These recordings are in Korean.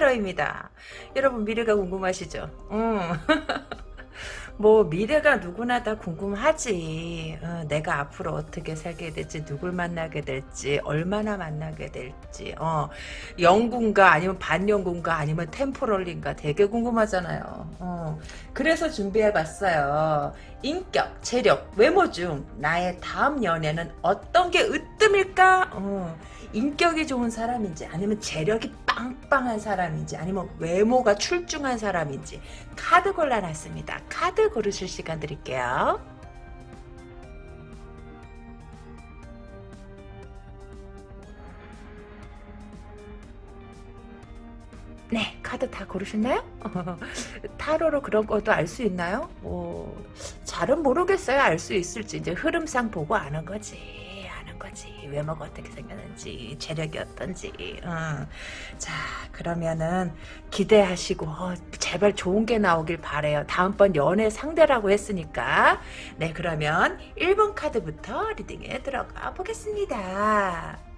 타로입니다. 여러분 미래가 궁금하시죠? 음. 뭐 미래가 누구나 다 궁금하지. 어, 내가 앞으로 어떻게 살게 될지, 누굴 만나게 될지, 얼마나 만나게 될지. 어, 영군가 아니면 반영군가 아니면 템포럴인가 되게 궁금하잖아요. 어, 그래서 준비해봤어요. 인격, 재력, 외모 중 나의 다음 연애는 어떤 게 으뜸일까? 어, 인격이 좋은 사람인지 아니면 재력이 빵빵한 사람인지 아니면 외모가 출중한 사람인지 카드 골라놨습니다. 카드 고르실 시간 드릴게요. 네, 카드 다 고르셨나요? 타로로 그런 것도 알 수 있나요? 뭐, 잘은 모르겠어요. 알 수 있을지. 이제 흐름상 보고 아는 거지. 거지. 외모가 어떻게 생겼는지, 재력이 어떤지. 어. 자, 그러면은 기대하시고 어, 제발 좋은 게 나오길 바래요. 다음번 연애 상대라고 했으니까. 네, 그러면 1번 카드부터 리딩에 들어가 보겠습니다.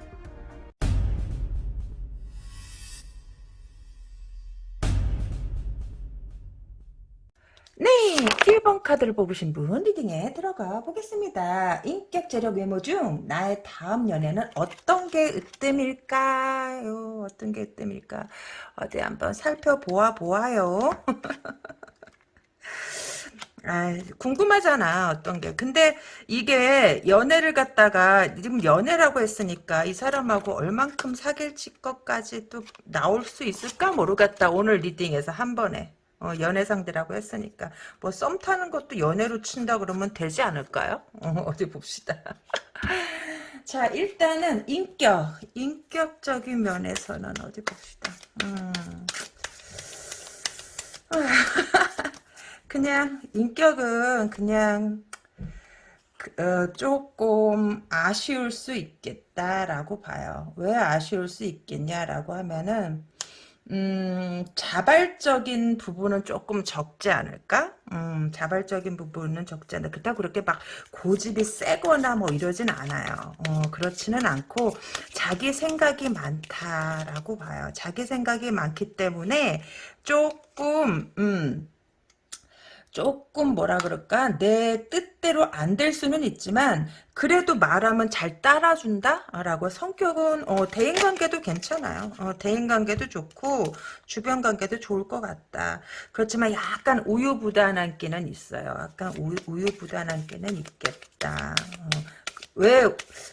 네, 1번 카드를 뽑으신 분 리딩에 들어가 보겠습니다. 인격, 재력, 외모 중 나의 다음 연애는 어떤 게 으뜸일까요? 어떤 게 으뜸일까? 어디 한번 살펴보아 보아요. 아, 궁금하잖아, 어떤 게. 근데 이게 연애를 갖다가, 지금 연애라고 했으니까 이 사람하고 얼만큼 사귈 것까지 또 나올 수 있을까 모르겠다. 오늘 리딩에서 한 번에. 어, 연애 상대라고 했으니까 뭐 썸 타는 것도 연애로 친다 그러면 되지 않을까요? 어, 디 봅시다. 자 일단은 인격 인격적인 면에서는 어디 봅시다. 음. 그냥 인격은 그냥 어, 조금 아쉬울 수 있겠다라고 봐요. 왜 아쉬울 수 있겠냐라고 하면은 음, 자발적인 부분은 조금 적지 않을까? 음, 자발적인 부분은 적지 않아. 그렇다고 그렇게 막 고집이 세거나 뭐 이러진 않아요. 어, 그렇지는 않고 자기 생각이 많다라고 봐요. 자기 생각이 많기 때문에 조금, 음, 조금 뭐라 그럴까? 내 뜻대로 안 될 수는 있지만 그래도 말하면 잘 따라준다 라고 성격은 어, 대인관계도 괜찮아요. 어, 대인관계도 좋고 주변관계도 좋을 것 같다. 그렇지만 약간 우유부단한 끼는 있어요. 약간 우유, 우유부단한 끼는 있겠다. 어, 왜,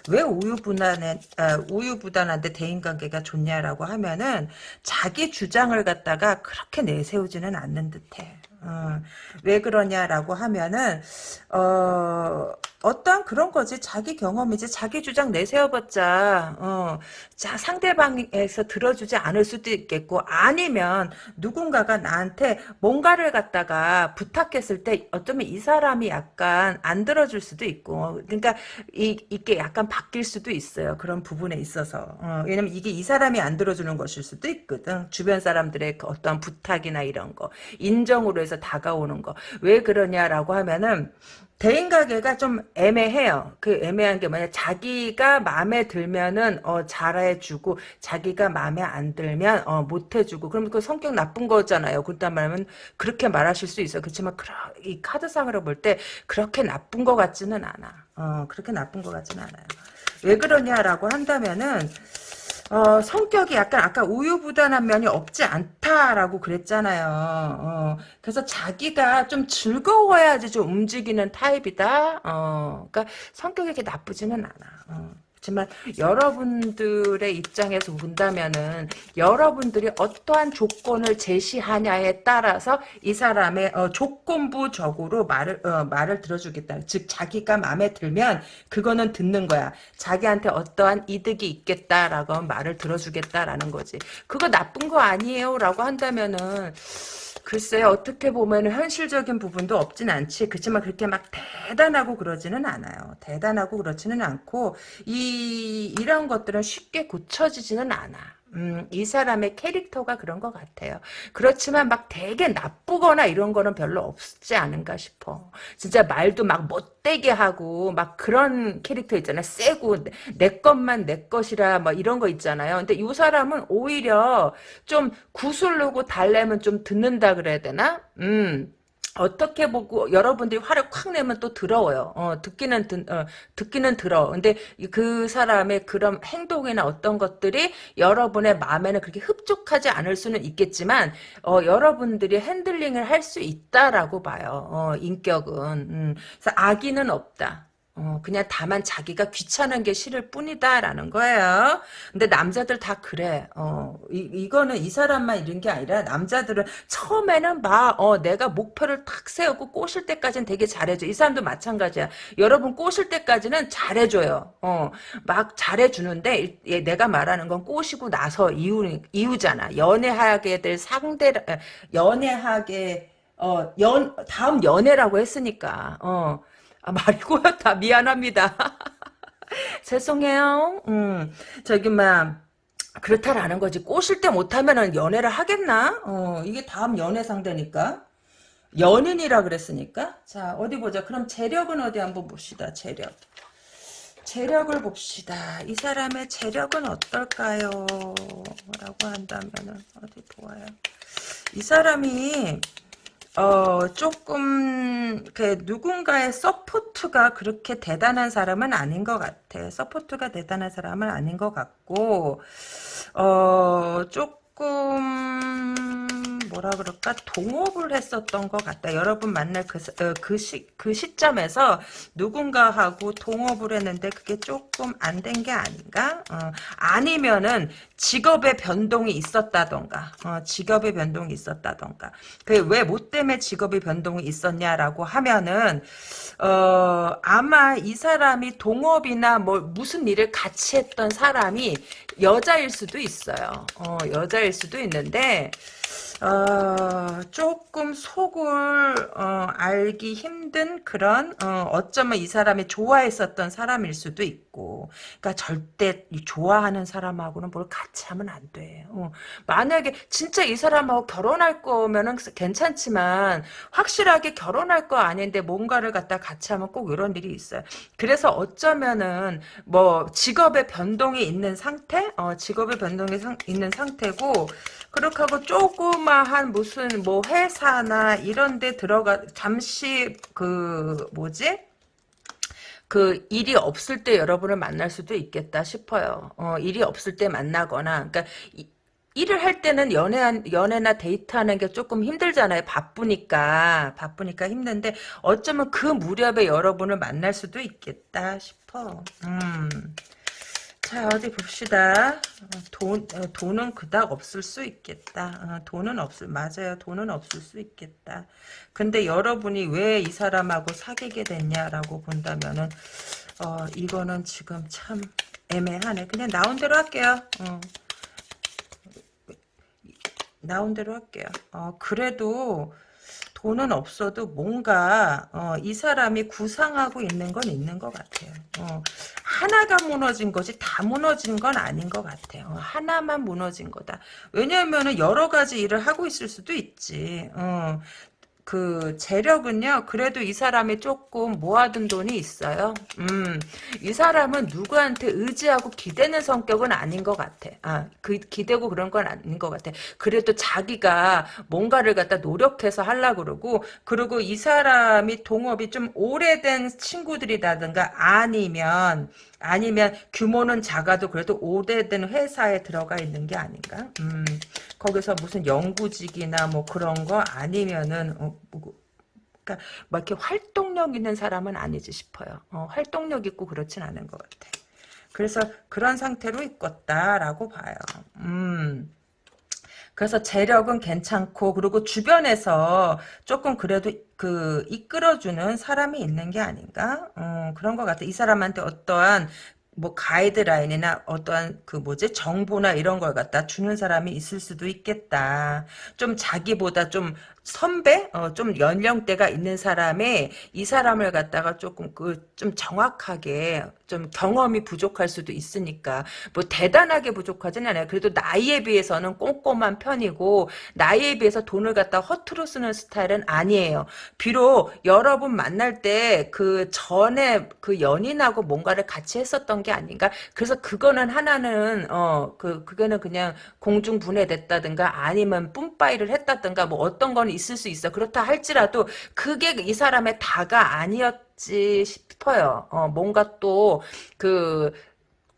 왜 우유부단해, 아, 우유부단한데 대인관계가 좋냐라고 하면은 자기 주장을 갖다가 그렇게 내세우지는 않는 듯해. 어, 왜 그러냐라고 하면은 어, 어떠한 그런 거지? 자기 경험이지. 자기 주장 내세워봤자 어, 자 상대방에서 들어주지 않을 수도 있겠고 아니면 누군가가 나한테 뭔가를 갖다가 부탁했을 때 어쩌면 이 사람이 약간 안 들어줄 수도 있고 그러니까 이, 이게 약간 바뀔 수도 있어요. 그런 부분에 있어서. 어, 왜냐면 이게 이 사람이 안 들어주는 것일 수도 있거든. 주변 사람들의 그 어떠한 부탁이나 이런 거. 인정으로 해서 다가오는 거. 왜 그러냐라고 하면은 대인 관계가 좀 애매해요. 그 애매한 게 뭐냐 자기가 마음에 들면은 어 잘해주고 자기가 마음에 안 들면 어 못해주고 그럼 그 성격 나쁜 거잖아요. 그렇단 말하면 그렇게 말하실 수 있어. 그렇지만 이 카드상으로 볼 때 그렇게 나쁜 것 같지는 않아. 어 그렇게 나쁜 것 같지는 않아요. 왜 그러냐라고 한다면은 어, 성격이 약간 아까 우유부단한 면이 없지 않다라고 그랬잖아요. 어, 그래서 자기가 좀 즐거워야지 좀 움직이는 타입이다. 어, 그러니까 성격이 이렇게 나쁘지는 않아. 어. 그렇지만 여러분들의 입장에서 본다면은 여러분들이 어떠한 조건을 제시하냐에 따라서 이 사람의 어, 조건부적으로 말을 어, 말을 들어주겠다. 즉 자기가 마음에 들면 그거는 듣는 거야. 자기한테 어떠한 이득이 있겠다라고 말을 들어주겠다라는 거지. 그거 나쁜 거 아니에요라고 한다면은 글쎄 어떻게 보면 현실적인 부분도 없진 않지 그렇지만 그렇게 막 대단하고 그러지는 않아요 대단하고 그렇지는 않고 이 이런 것들은 쉽게 고쳐지지는 않아 음, 이 사람의 캐릭터가 그런 것 같아요. 그렇지만 막 되게 나쁘거나 이런 거는 별로 없지 않은가 싶어. 진짜 말도 막 못되게 하고 막 그런 캐릭터 있잖아요. 세고 내, 내 것만 내 것이라 뭐 이런 거 있잖아요. 근데 이 사람은 오히려 좀 구슬르고 달래면 좀 듣는다 그래야 되나? 음. 어떻게 보고 여러분들이 화를 콱 내면 또 더러워요. 어, 듣기는 듣, 어, 듣기는 들어. 근데 그 사람의 그런 행동이나 어떤 것들이 여러분의 마음에는 그렇게 흡족하지 않을 수는 있겠지만 어, 여러분들이 핸들링을 할 수 있다라고 봐요. 어, 인격은. 음, 그래서 악의는 없다. 어, 그냥 다만 자기가 귀찮은 게 싫을 뿐이다라는 거예요. 근데 남자들 다 그래. 어, 이, 이거는 이 사람만 이런 게 아니라 남자들은 처음에는 막, 어, 내가 목표를 탁 세우고 꼬실 때까지는 되게 잘해줘. 이 사람도 마찬가지야. 여러분 꼬실 때까지는 잘해줘요. 어, 막 잘해주는데, 예, 내가 말하는 건 꼬시고 나서 이유, 이유잖아. 연애하게 될 상대, 연애하게, 어, 연, 다음 연애라고 했으니까, 어, 아, 말이 꼬였다. 미안합니다. 죄송해요. 음, 저기, 막, 그렇다라는 거지. 꼬실 때 못하면은 연애를 하겠나? 어, 이게 다음 연애 상대니까. 연인이라 그랬으니까. 자, 어디 보자. 그럼 재력은 어디 한번 봅시다. 재력. 재력을 봅시다. 이 사람의 재력은 어떨까요? 라고 한다면은, 어디 보아요. 이 사람이, 어, 조금, 그, 누군가의 서포트가 그렇게 대단한 사람은 아닌 것 같아. 서포트가 대단한 사람은 아닌 것 같고, 어, 조금, 뭐라 그럴까 동업을 했었던 것 같다. 여러분 만날 그, 어, 그, 시, 그 시점에서 누군가하고 동업을 했는데 그게 조금 안 된 게 아닌가? 어, 아니면은 직업의 변동이 있었다던가 어, 직업의 변동이 있었다던가 그왜 뭐 때문에 직업의 변동이 있었냐라고 하면은 어, 아마 이 사람이 동업이나 뭐 무슨 일을 같이 했던 사람이 여자일 수도 있어요. 어, 여자일 수도 있는데 어, 조금 속을 어, 알기 힘든 그런 어, 쩌면 이 사람이 좋아했었던 사람일 수도 있고 그러니까 절대 좋아하는 사람하고는 뭘 같이 하면 안 돼. 어, 만약에 진짜 이 사람하고 결혼할 거면은 괜찮지만 확실하게 결혼할 거 아닌데 뭔가를 갖다 같이 하면 꼭 이런 일이 있어요. 그래서 어쩌면은 뭐 직업의 변동이 있는 상태, 어, 직업의 변동이 상, 있는 상태고 그렇게 하고 조그마한 무슨 뭐 회사나 이런 데 들어가 잠시 그 뭐지? 그 일이 없을 때 여러분을 만날 수도 있겠다 싶어요. 어, 일이 없을 때 만나거나 그러니까 이, 일을 할 때는 연애 연애나 데이트하는 게 조금 힘들잖아요. 바쁘니까 바쁘니까 힘든데 어쩌면 그 무렵에 여러분을 만날 수도 있겠다 싶어. 음. 자 어디 봅시다. 어, 돈 어, 돈은 그닥 없을 수 있겠다. 어, 돈은 없을 맞아요. 돈은 없을 수 있겠다. 근데 여러분이 왜 이 사람하고 사귀게 됐냐라고 본다면은 어 이거는 지금 참 애매하네. 그냥 나온 대로 할게요. 어. 나온 대로 할게요. 어 그래도 돈은 없어도 뭔가 어, 이 사람이 구상하고 있는 건 있는 것 같아요. 어, 하나가 무너진 거지 다 무너진 건 아닌 것 같아요. 어, 하나만 무너진 거다. 왜냐하면 여러 가지 일을 하고 있을 수도 있지. 어, 그 재력은요. 그래도 이 사람이 조금 모아둔 돈이 있어요. 음, 이 사람은 누구한테 의지하고 기대는 성격은 아닌 것 같아. 아, 그 기대고 그런 건 아닌 것 같아. 그래도 자기가 뭔가를 갖다 노력해서 하려고 그러고 그리고 이 사람이 동업이 좀 오래된 친구들이라든가 아니면 아니면 규모는 작아도 그래도 오래된 회사에 들어가 있는 게 아닌가? 음, 거기서 무슨 연구직이나 뭐 그런 거 아니면은 어, 뭐, 그러니까 뭐 이렇게 활동력 있는 사람은 아니지 싶어요. 어, 활동력 있고 그렇진 않은 것 같아. 그래서 그런 상태로 있겠다라고 봐요. 음. 그래서 재력은 괜찮고 그리고 주변에서 조금 그래도 그 이끌어주는 사람이 있는 게 아닌가? 어, 그런 것 같아. 이 사람한테 어떠한 뭐 가이드라인이나 어떠한 그 뭐지? 정보나 이런 걸 갖다 주는 사람이 있을 수도 있겠다. 좀 자기보다 좀 선배, 어, 좀 연령대가 있는 사람의 이 사람을 갖다가 조금 그 좀 정확하게 좀 경험이 부족할 수도 있으니까 뭐 대단하게 부족하진 않아요. 그래도 나이에 비해서는 꼼꼼한 편이고 나이에 비해서 돈을 갖다 허투루 쓰는 스타일은 아니에요. 비록 여러분 만날 때 그 전에 그 연인하고 뭔가를 같이 했었던 게 아닌가. 그래서 그거는 하나는 어 그 그거는 그냥 공중 분해됐다든가 아니면 뿜빠이를 했다든가 뭐 어떤 건 있을 수 있어. 그렇다 할지라도 그게 이 사람의 다가 아니었 지 싶어요. 어, 뭔가 또, 그,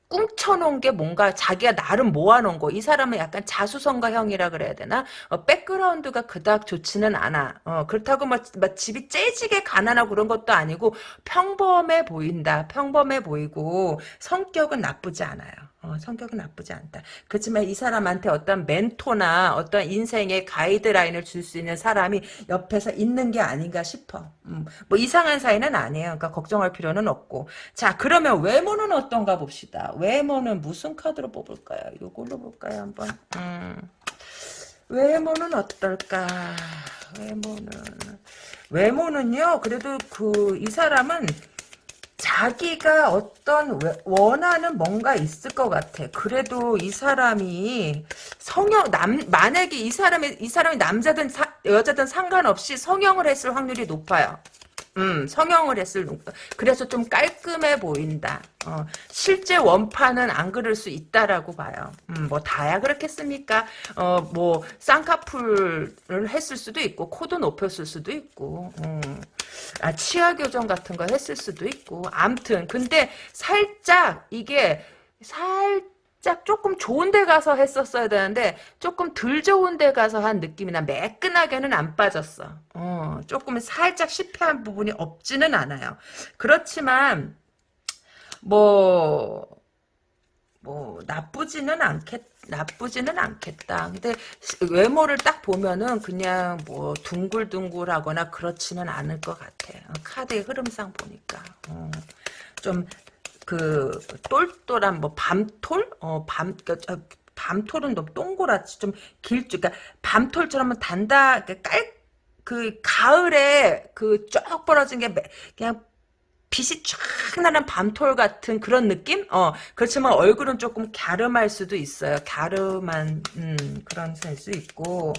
꿍쳐놓은 게 뭔가 자기가 나름 모아놓은 거. 이 사람은 약간 자수성가형이라 그래야 되나? 어, 백그라운드가 그닥 좋지는 않아. 어, 그렇다고 막, 막 집이 째지게 가난하고 그런 것도 아니고 평범해 보인다. 평범해 보이고 성격은 나쁘지 않아요. 어, 성격은 나쁘지 않다. 그렇지만 이 사람한테 어떤 멘토나 어떤 인생의 가이드라인을 줄 수 있는 사람이 옆에서 있는 게 아닌가 싶어. 음, 뭐 이상한 사이는 아니에요. 그러니까 걱정할 필요는 없고. 자, 그러면 외모는 어떤가 봅시다. 외모는 무슨 카드로 뽑을까요? 이걸로 볼까요, 한번? 음, 외모는 어떨까? 외모는 외모는요. 그래도 그 이 사람은 자기가 어떤 원하는 뭔가 있을 것 같아. 그래도 이 사람이 성형 남 만약에 이 사람이 이 사람이 남자든 사, 여자든 상관없이 성형을 했을 확률이 높아요. 음, 성형을 했을 그래서 좀 깔끔해 보인다. 어, 실제 원판은 안 그럴 수 있다라고 봐요. 음, 뭐 다야 그렇겠습니까? 어, 뭐 쌍꺼풀을 했을 수도 있고 코도 높였을 수도 있고. 음. 아, 치아 교정 같은 거 했을 수도 있고. 암튼 근데 살짝 이게 살짝 조금 좋은 데 가서 했었어야 되는데 조금 덜 좋은 데 가서 한 느낌이나 매끈하게는 안 빠졌어. 어, 조금 살짝 실패한 부분이 없지는 않아요. 그렇지만 뭐, 뭐, 나쁘지는 않겠, 나쁘지는 않겠다. 근데 외모를 딱 보면은 그냥 뭐 둥글둥글하거나 그렇지는 않을 것 같아. 어, 카드의 흐름상 보니까. 어, 좀그 똘똘한 뭐 밤톨? 어, 밤, 그, 밤톨은 너무 동그랗지. 좀 길쭉, 그러니까 밤톨처럼 단다, 깔, 그 가을에 그 쫙 벌어진 게 그냥 빛이 쫙 나는 밤톨 같은 그런 느낌? 어, 그렇지만 얼굴은 조금 갸름할 수도 있어요. 갸름한, 음, 그런 셀수 있고.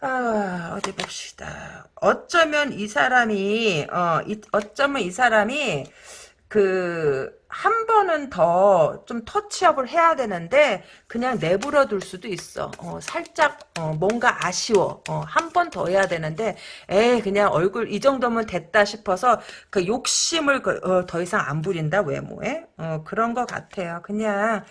아, 어디 봅시다. 어쩌면 이 사람이, 어, 이, 어쩌면 이 사람이, 그, 한 번은 더 좀 터치업을 해야 되는데 그냥 내버려 둘 수도 있어. 어, 살짝 어, 뭔가 아쉬워. 어, 한 번 더 해야 되는데 에 그냥 얼굴 이 정도면 됐다 싶어서 그 욕심을 그, 어, 더 이상 안 부린다 외모에 어, 그런 것 같아요. 그냥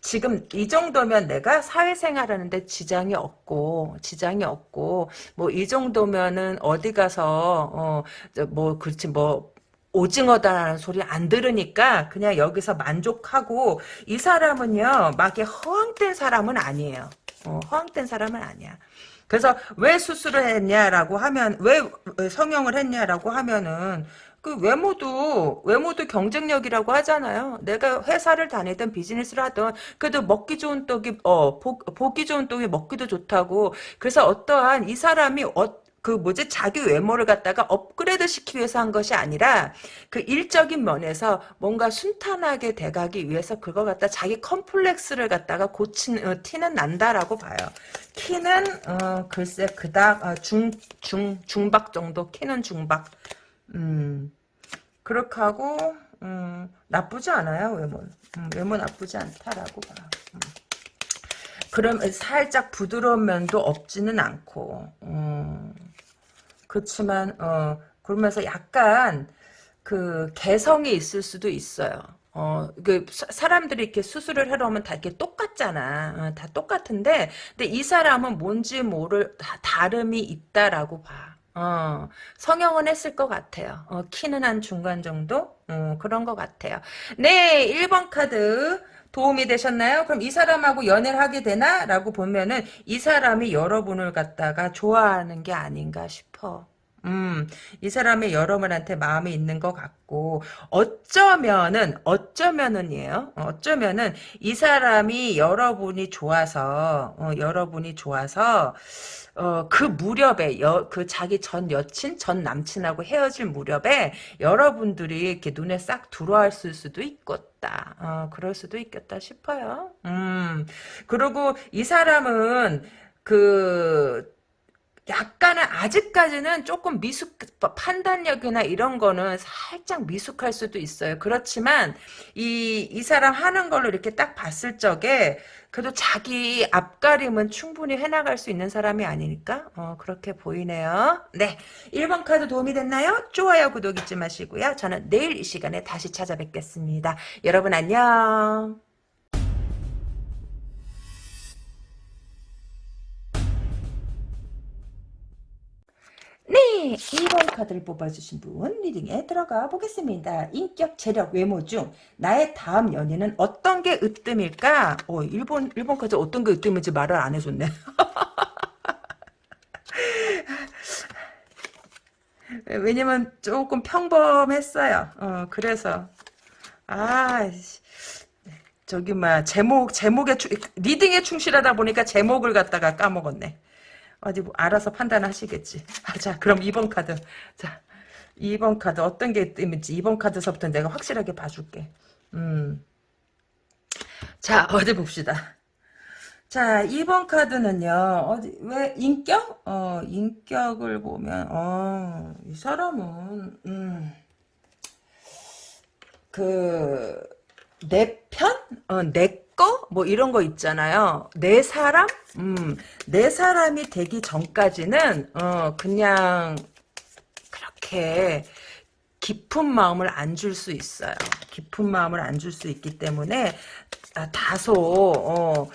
지금 이 정도면 내가 사회생활하는데 지장이 없고 지장이 없고 뭐 이 정도면은 어디 가서 어뭐 그렇지 뭐 오징어다라는 소리 안 들으니까 그냥 여기서 만족하고 이 사람은요 막이 허황된 사람은 아니에요. 어, 허황된 사람은 아니야. 그래서 왜 수술을 했냐라고 하면 왜 성형을 했냐라고 하면은 그 외모도 외모도 경쟁력이라고 하잖아요. 내가 회사를 다니든 비즈니스를 하든 그래도 먹기 좋은 떡이 어 보, 보기 좋은 떡이 먹기도 좋다고. 그래서 어떠한 이 사람이 어, 그 뭐지 자기 외모를 갖다가 업그레이드 시키기 위해서 한 것이 아니라 그 일적인 면에서 뭔가 순탄하게 돼가기 위해서 그거 갖다 자기 컴플렉스를 갖다가 고친 어, 티는 난다라고 봐요. 키는 어, 글쎄 그닥 어, 중, 중, 중박 정도 키는 중박 음 그렇게 하고 음, 나쁘지 않아요 외모 음, 외모 나쁘지 않다라고 봐 음. 그럼 살짝 부드러운 면도 없지는 않고 음. 그렇지만 어 그러면서 약간 그 개성이 있을 수도 있어요. 어, 그, 사람들이 이렇게 수술을 하러 오면 다 이렇게 똑같잖아. 어, 다 똑같은데, 근데 이 사람은 뭔지 모를, 다 다름이 있다라고 봐. 어, 성형은 했을 것 같아요. 어, 키는 한 중간 정도? 어, 그런 것 같아요. 네, 1번 카드. 도움이 되셨나요? 그럼 이 사람하고 연애를 하게 되나? 라고 보면은 이 사람이 여러분을 갖다가 좋아하는 게 아닌가 싶어. 음, 이 사람이 여러분한테 마음이 있는 것 같고, 어쩌면은, 어쩌면은이에요. 어쩌면은, 이 사람이 여러분이 좋아서, 어, 여러분이 좋아서, 어, 그 무렵에, 여, 그 자기 전 여친, 전 남친하고 헤어질 무렵에, 여러분들이 이렇게 눈에 싹 들어왔을 수도 있겠다. 어, 그럴 수도 있겠다 싶어요. 음, 그리고 이 사람은, 그, 약간은 아직까지는 조금 미숙 판단력이나 이런 거는 살짝 미숙할 수도 있어요. 그렇지만 이 이 사람 하는 걸로 이렇게 딱 봤을 적에 그래도 자기 앞가림은 충분히 해나갈 수 있는 사람이 아니니까 어, 그렇게 보이네요. 네, 1번 카드 도움이 됐나요? 좋아요, 구독 잊지 마시고요. 저는 내일 이 시간에 다시 찾아뵙겠습니다. 여러분 안녕. 네, 1번 카드를 뽑아주신 분 리딩에 들어가 보겠습니다. 인격, 재력, 외모 중 나의 다음 연인은 어떤 게 으뜸일까? 어, 1번, 1번 카드 어떤 게 으뜸인지 말을 안 해줬네. 왜냐면 조금 평범했어요. 어, 그래서 아 저기 막 제목 제목에 리딩에 충실하다 보니까 제목을 갖다가 까먹었네. 어디 뭐 알아서 판단하시겠지. 아, 자, 그럼 2번 카드. 자, 2번 카드 어떤 게 있는지 2번 카드서부터 내가 확실하게 봐줄게. 음. 자, 어디 봅시다. 자, 2번 카드는요, 어디, 왜, 인격? 어, 인격을 보면, 어, 이 사람은, 음, 그, 내 편? 어, 내 거? 뭐 이런 거 있잖아요. 내 사람? 음, 내 사람이 되기 전까지는, 어, 그냥, 그렇게, 깊은 마음을 안 줄 수 있어요. 깊은 마음을 안 줄 수 있기 때문에, 아, 다소, 어,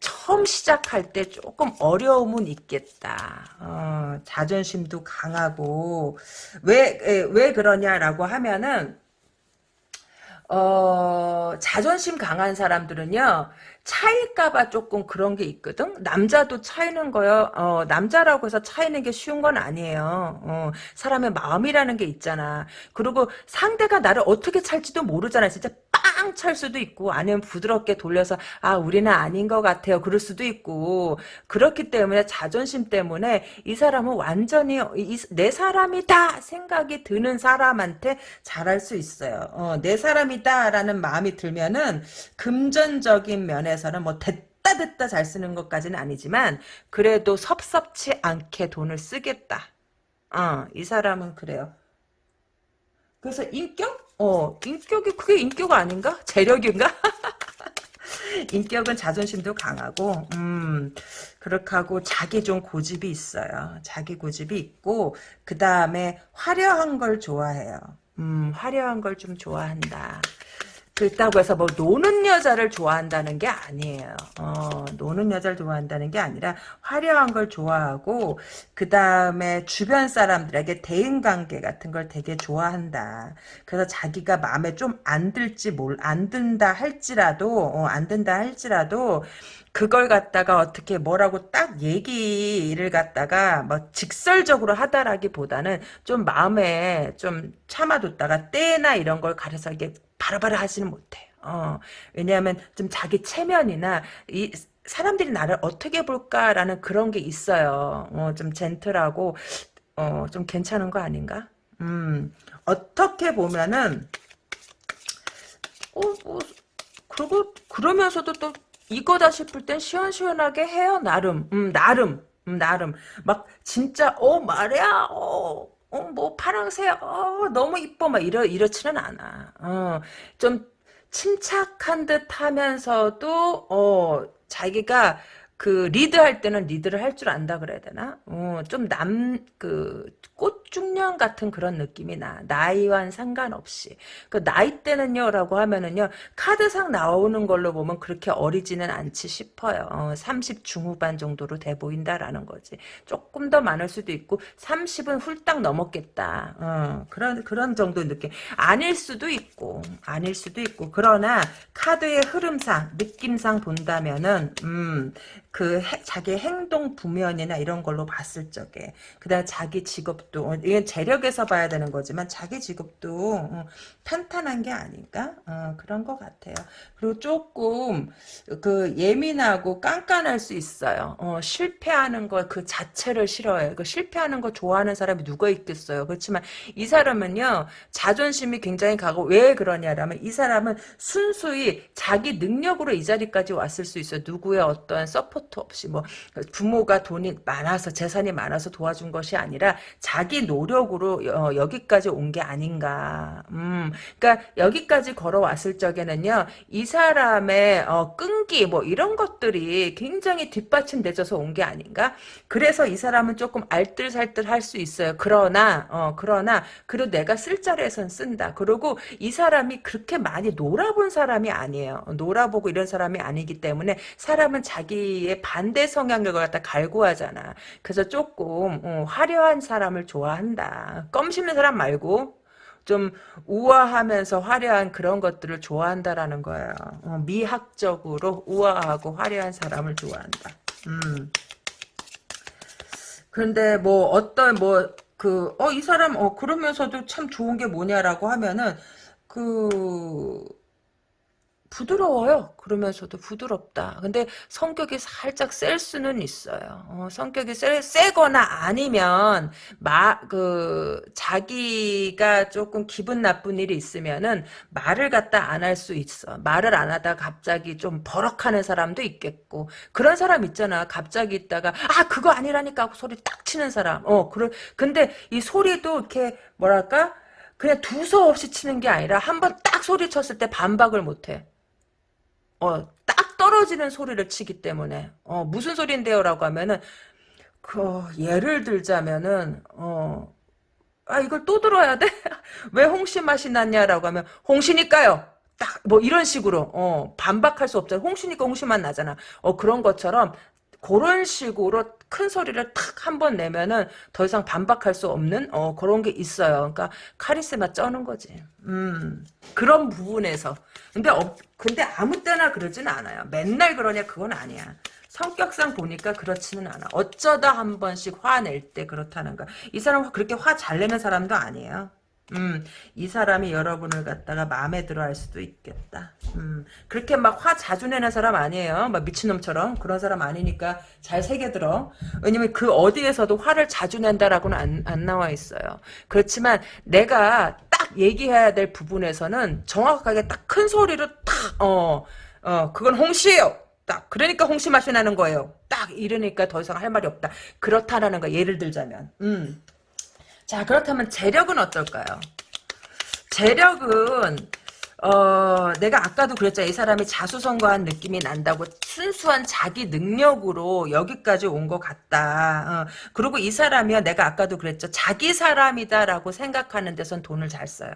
처음 시작할 때 조금 어려움은 있겠다. 어, 자존심도 강하고, 왜, 왜 그러냐라고 하면은, 어, 자존심 강한 사람들은요, 차일까봐 조금 그런 게 있거든? 남자도 차이는 거요, 어, 남자라고 해서 차이는 게 쉬운 건 아니에요. 어, 사람의 마음이라는 게 있잖아. 그리고 상대가 나를 어떻게 찰지도 모르잖아. 진짜 빵 찰 수도 있고, 아니면 부드럽게 돌려서, 아, 우리는 아닌 것 같아요. 그럴 수도 있고, 그렇기 때문에 자존심 때문에 이 사람은 완전히 이, 내 사람이다 생각이 드는 사람한테 잘할 수 있어요. 어, 내 사람이다라는 마음이 들면은 금전적인 면에 서는 뭐 됐다 됐다 잘 쓰는 것까지는 아니지만 그래도 섭섭치 않게 돈을 쓰겠다. 어, 이 사람은 그래요. 그래서 인격? 어, 인격이 그게 인격 아닌가? 재력인가? 인격은 자존심도 강하고, 음, 그렇게 하고 자기 좀 고집이 있어요. 자기 고집이 있고, 그 다음에 화려한 걸 좋아해요. 음, 화려한 걸 좀 좋아한다. 그렇다고 해서 뭐 노는 여자를 좋아한다는 게 아니에요. 어, 노는 여자를 좋아한다는 게 아니라 화려한 걸 좋아하고 그 다음에 주변 사람들에게 대인관계 같은 걸 되게 좋아한다. 그래서 자기가 마음에 좀 안 들지 뭘 안 든다 할지라도 어, 안 든다 할지라도 그걸 갖다가 어떻게 뭐라고 딱 얘기를 갖다가 뭐 직설적으로 하다라기보다는 좀 마음에 좀 참아뒀다가 때나 이런 걸 가려서 이게 바로바로 하지는 못해요. 어, 왜냐하면 좀 자기 체면이나 이 사람들이 나를 어떻게 볼까라는 그런 게 있어요. 어, 좀 젠틀하고 어, 좀 괜찮은 거 아닌가? 음, 어떻게 보면은 어, 뭐, 그리고 그러면서도 또 이거다 싶을 땐 시원시원하게 해요. 나름, 음, 나름, 음, 나름. 막 진짜 어 말이야, 어, 어, 뭐 파랑새, 어, 너무 이뻐, 막 이러 이렇지는 않아. 어, 좀 침착한 듯 하면서도 어, 자기가 그 리드할 때는 리드를 할 줄 안다 그래야 되나? 어, 좀 남 그 꽃 숙중년 같은 그런 느낌이 나. 나이와는 상관없이. 그 나이 때는요 라고 하면은요 카드상 나오는 걸로 보면 그렇게 어리지는 않지 싶어요. 어, 30 중후반 정도로 돼 보인다라는 거지. 조금 더 많을 수도 있고 30은 훌딱 넘었겠다. 어, 그런 그런 정도 느낌. 아닐 수도 있고 아닐 수도 있고 그러나 카드의 흐름상 느낌상 본다면은 음, 그 해, 자기 행동 부면이나 이런 걸로 봤을 적에 그다음 자기 직업 도 어, 이건 재력에서 봐야 되는 거지만 자기 직업도 어, 탄탄한 게 아닌가 어, 그런 것 같아요. 그리고 조금 그 예민하고 깐깐할 수 있어요. 어, 실패하는 거그 자체를 싫어해요. 그 실패하는 거 좋아하는 사람이 누가 있겠어요. 그렇지만 이 사람은요 자존심이 굉장히 강하고 왜 그러냐라면 이 사람은 순수히 자기 능력으로 이 자리까지 왔을 수 있어요. 누구의 어떤 support 없이 뭐 부모가 돈이 많아서 재산이 많아서 도와준 것이 아니라 자기 노력으로 어, 여기까지 온 게 아닌가. 음, 그러니까 여기까지 걸어왔을 적에는요 이 사람의 어, 끈기 뭐 이런 것들이 굉장히 뒷받침돼져서 온 게 아닌가. 그래서 이 사람은 조금 알뜰살뜰 할 수 있어요. 그러나 어, 그러나 그리고 내가 쓸 자리에선 쓴다. 그리고 이 사람이 그렇게 많이 놀아본 사람이 아니에요. 놀아보고 이런 사람이 아니기 때문에 사람은 자기의 반대 성향을 갖다 갈구하잖아. 그래서 조금 어, 화려한 사람을 좋아한다. 껌 씹는 사람 말고 좀 우아하면서 화려한 그런 것들을 좋아한다라는 거예요. 어, 미학적으로 우아하고 화려한 사람을 좋아한다. 음. 그런데 뭐 어떤 뭐 그 어 이 사람 어 그러면서도 참 좋은 게 뭐냐라고 하면은 그 부드러워요. 그러면서도 부드럽다. 근데 성격이 살짝 셀 수는 있어요. 어, 성격이 세, 세거나 아니면 마, 그 자기가 조금 기분 나쁜 일이 있으면은 말을 갖다 안 할 수 있어. 말을 안 하다 갑자기 좀 버럭하는 사람도 있겠고 그런 사람 있잖아. 갑자기 있다가 아 그거 아니라니까 하고 소리 딱 치는 사람. 어 그래. 근데 이 소리도 이렇게 뭐랄까 그냥 두서없이 치는 게 아니라 한 번 딱 소리 쳤을 때 반박을 못해. 어, 딱 떨어지는 소리를 치기 때문에 어, 무슨 소리인데요? 라고 하면은 그 예를 들자면은 어, 아 이걸 또 들어야 돼? 왜 홍시 맛이 났냐라고 하면 홍시니까요. 딱 뭐 이런 식으로 어, 반박할 수 없잖아. 홍시니까 홍시만 나잖아. 어 그런 것처럼 그런 식으로 큰 소리를 탁 한 번 내면은 더 이상 반박할 수 없는 어 그런 게 있어요. 그러니까 카리스마 쩌는 거지. 음 그런 부분에서 근데 어, 근데 아무 때나 그러진 않아요. 맨날 그러냐 그건 아니야. 성격상 보니까 그렇지는 않아. 어쩌다 한 번씩 화낼 때 그렇다는 거. 이 사람 그렇게 화 잘 내는 사람도 아니에요. 음, 이 사람이 여러분을 갖다가 마음에 들어 할 수도 있겠다. 음, 그렇게 막 화 자주 내는 사람 아니에요. 막 미친놈처럼. 그런 사람 아니니까 잘 새겨들어. 왜냐면 그 어디에서도 화를 자주 낸다라고는 안, 안 나와 있어요. 그렇지만 내가 딱 얘기해야 될 부분에서는 정확하게 딱 큰 소리로 딱, 어, 어, 그건 홍시예요. 딱 그러니까 홍시 맛이 나는 거예요. 딱 이러니까 더 이상 할 말이 없다. 그렇다라는 거 예를 들자면. 음. 자 그렇다면 재력은 어떨까요? 재력은 어, 내가 아까도 그랬잖아. 이 사람이 자수성가한 느낌이 난다고 순수한 자기 능력으로 여기까지 온 것 같다. 어, 그리고 이 사람이요. 내가 아까도 그랬죠. 자기 사람이다라고 생각하는 데선 돈을 잘 써요.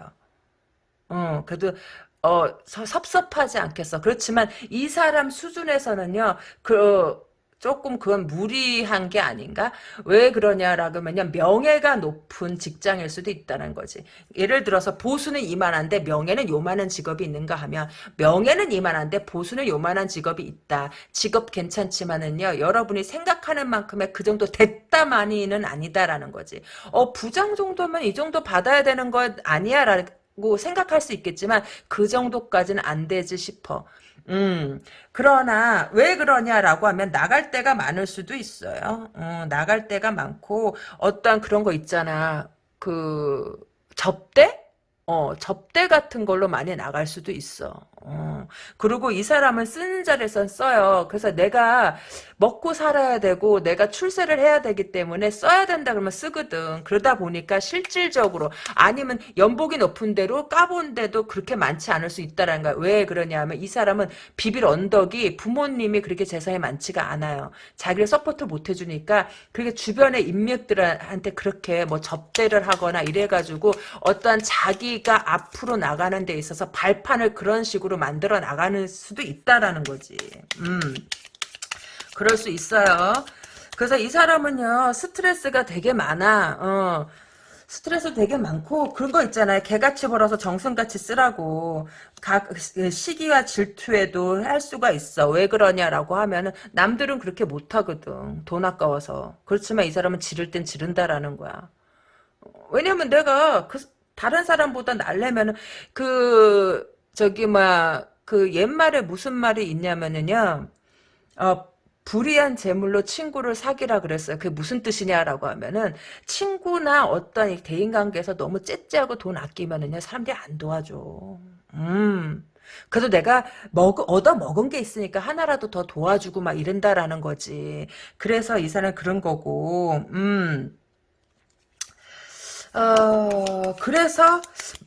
어, 그래도 어, 섭섭하지 않겠어. 그렇지만 이 사람 수준에서는요. 그 조금 그건 무리한 게 아닌가? 왜 그러냐라고 하면 명예가 높은 직장일 수도 있다는 거지. 예를 들어서 보수는 이만한데 명예는 요만한 직업이 있는가 하면 명예는 이만한데 보수는 요만한 직업이 있다. 직업 괜찮지만은요. 여러분이 생각하는 만큼의 그 정도 됐다만이는 아니다라는 거지. 어 부장 정도면 이 정도 받아야 되는 것 아니야 라고 생각할 수 있겠지만 그 정도까지는 안 되지 싶어. 음, 그러나 왜 그러냐라고 하면 나갈 때가 많을 수도 있어요. 어, 나갈 때가 많고 어떠한 그런 거 있잖아. 그 접대? 어, 접대 같은 걸로 많이 나갈 수도 있어. 어. 그리고 이 사람은 쓰는 자리에선 써요. 그래서 내가 먹고 살아야 되고 내가 출세를 해야 되기 때문에 써야 된다 그러면 쓰거든. 그러다 보니까 실질적으로 아니면 연봉이 높은 대로 까본 데도 그렇게 많지 않을 수 있다라는 거야. 왜 그러냐면 이 사람은 비빌 언덕이 부모님이 그렇게 재산이 많지가 않아요. 자기를 support 못 해주니까 그게 주변의 인맥들한테 그렇게 뭐 접대를 하거나 이래가지고 어떠한 자기가 앞으로 나가는 데 있어서 발판을 그런 식으로 만들어 나가는 수도 있다라는 거지. 음. 그럴 수 있어요. 그래서 이 사람은요, 스트레스가 되게 많아. 어. 스트레스 되게 많고 그런 거 있잖아요. 개같이 벌어서 정성같이 쓰라고. 각 시기와 질투에도 할 수가 있어. 왜 그러냐라고 하면은 남들은 그렇게 못 하거든. 돈 아까워서. 그렇지만 이 사람은 지를 땐 지른다라는 거야. 왜냐면 내가 그 다른 사람보다 날려면은 그 저기 뭐그 옛말에 무슨 말이 있냐면은요. 어 불이한 재물로 친구를 사귀라 그랬어요. 그게 무슨 뜻이냐라고 하면은 친구나 어떤 대인관계에서 너무 째째하고 돈 아끼면은요 사람들이 안 도와줘. 음. 그래도 내가 먹 얻어 먹은 게 있으니까 하나라도 더 도와주고 막 이런다라는 거지. 그래서 이 사람 그런 거고. 음. 어, 그래서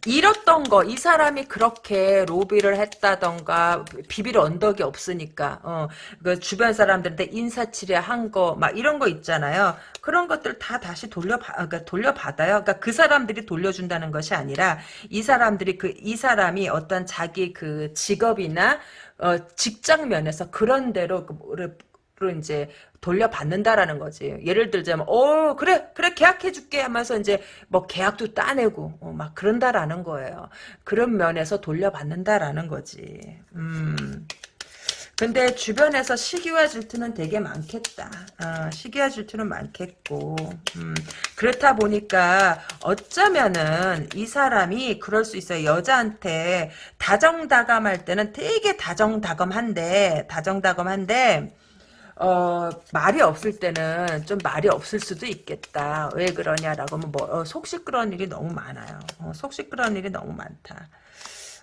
잃었던 거, 이 사람이 그렇게 로비를 했다던가, 비빌 언덕이 없으니까, 어, 그 주변 사람들한테 인사치레 한 거, 막 이런 거 있잖아요. 그런 것들 다 다시 돌려받, 그러니까 돌려받아요. 그러니까 그 사람들이 돌려준다는 것이 아니라, 이 사람들이 그, 이 사람이 어떤 자기 그 직업이나, 어, 직장 면에서 그런 대로, 그로 이제 돌려받는다라는 거지. 예를 들자면, 어, 그래, 그래, 계약해줄게 하면서 이제 뭐 계약도 따내고, 어, 막 그런다라는 거예요. 그런 면에서 돌려받는다라는 거지. 음. 근데 주변에서 시기와 질투는 되게 많겠다. 어, 시기와 질투는 많겠고 음, 그렇다 보니까 어쩌면은 이 사람이 그럴 수 있어요. 여자한테 다정다감할 때는 되게 다정다감한데 다정다감한데 어, 말이 없을 때는 좀 말이 없을 수도 있겠다. 왜 그러냐라고 하면 뭐, 어, 속 시끄러운 일이 너무 많아요. 어, 속 시끄러운 일이 너무 많다.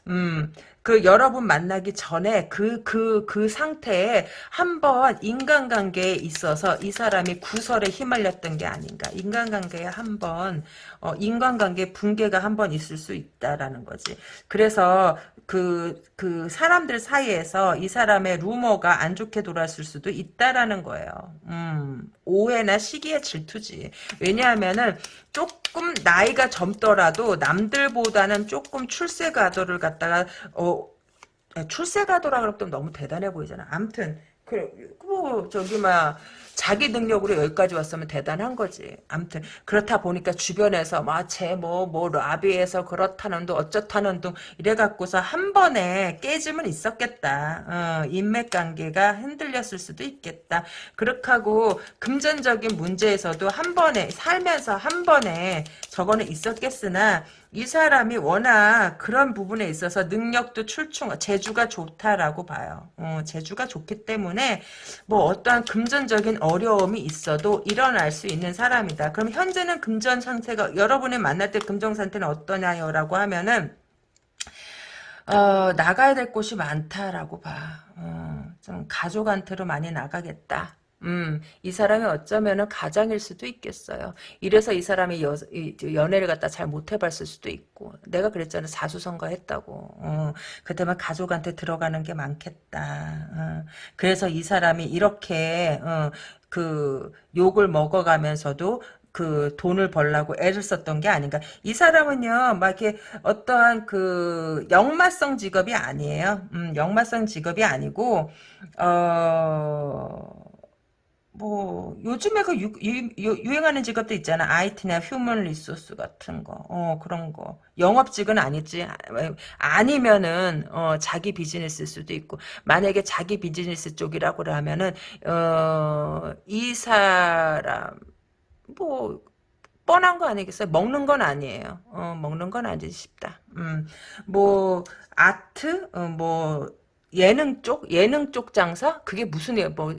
음, 그 여러분 만나기 전에 그, 그, 그 상태에 한번 인간관계에 있어서 이 사람이 구설에 휘말렸던 게 아닌가. 인간관계에 한번, 어, 인간관계 붕괴가 한번 있을 수 있다라는 거지. 그래서 그, 그 사람들 사이에서 이 사람의 루머가 안 좋게 돌았을 수도 있다라는 거예요. 음, 오해나 시기의 질투지. 왜냐하면은 조금 나이가 젊더라도 남들보다는 조금 출세가도를 갖다가 어 출세가도라 그러면 너무 대단해 보이잖아. 암튼 그, 뭐 저기 막 자기 능력으로 여기까지 왔으면 대단한 거지. 아무튼 그렇다 보니까 주변에서 막쟤뭐뭐 뭐 라비에서 그렇다는 둥 어쩌다는 둥 이래갖고서 한 번에 깨짐은 있었겠다. 어, 인맥 관계가 흔들렸을 수도 있겠다. 그렇게 하고 금전적인 문제에서도 한 번에 살면서 한 번에 저거는 있었겠으나 이 사람이 워낙 그런 부분에 있어서 능력도 출중, 재주가 좋다라고 봐요. 어, 재주가 좋기 때문에 뭐 어떠한 금전적인 어려움이 있어도 일어날 수 있는 사람이다. 그럼 현재는 금전 상태가 여러분이 만날 때 금전 상태는 어떠냐요? 라고 하면은 어, 나가야 될 곳이 많다라고 봐. 어, 좀 가족한테로 많이 나가겠다. 음, 이 사람이 어쩌면은 가장일 수도 있겠어요. 이래서 이 사람이 여, 연애를 갖다 잘 못해봤을 수도 있고. 내가 그랬잖아. 사수선거 했다고. 어, 그때만 가족한테 들어가는 게 많겠다. 어, 그래서 이 사람이 이렇게, 어, 그, 욕을 먹어가면서도 그 돈을 벌라고 애를 썼던 게 아닌가. 이 사람은요, 막 이렇게 어떠한 그 역마성 직업이 아니에요. 음, 역마성 직업이 아니고, 어, 뭐 요즘에 그 유, 유, 행하는 직업도 있잖아 IT나 human resource 같은 거 어 그런 거 영업직은 아니지 아니면은 어 자기 비즈니스 수도 있고 만약에 자기 비즈니스 쪽이라고 하면은 어 이 사람 뭐 뻔한 거 아니겠어요? 먹는 건 아니에요. 어, 먹는 건 아니지 싶다. 음, 뭐, 아트, 어, 뭐, 예능 쪽? 예능 쪽 장사? 그게 무슨, 뭐,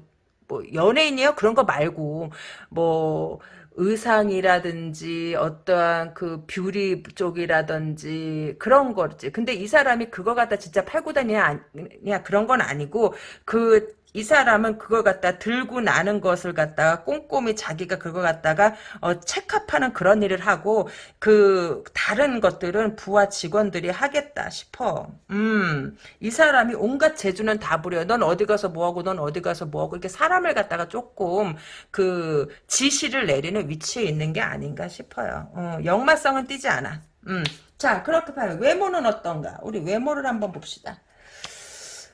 뭐 연예인이요 그런 거 말고 뭐 의상이라든지 어떠한 그 뷰리 쪽이라든지 그런 거지. 근데 이 사람이 그거 갖다 진짜 팔고 다니냐 그런 건 아니고 그 이 사람은 그걸 갖다 들고 나는 것을 갖다가 꼼꼼히 자기가 그거 갖다가 어, 체크하는 그런 일을 하고 그 다른 것들은 부하 직원들이 하겠다 싶어. 음, 이 사람이 온갖 재주는 다 부려. 넌 어디 가서 뭐하고 넌 어디 가서 뭐하고 이렇게 사람을 갖다가 조금 그 지시를 내리는 위치에 있는 게 아닌가 싶어요. 어, 역마성은 띄지 않아. 음, 자 그렇게 봐요. 외모는 어떤가? 우리 외모를 한번 봅시다.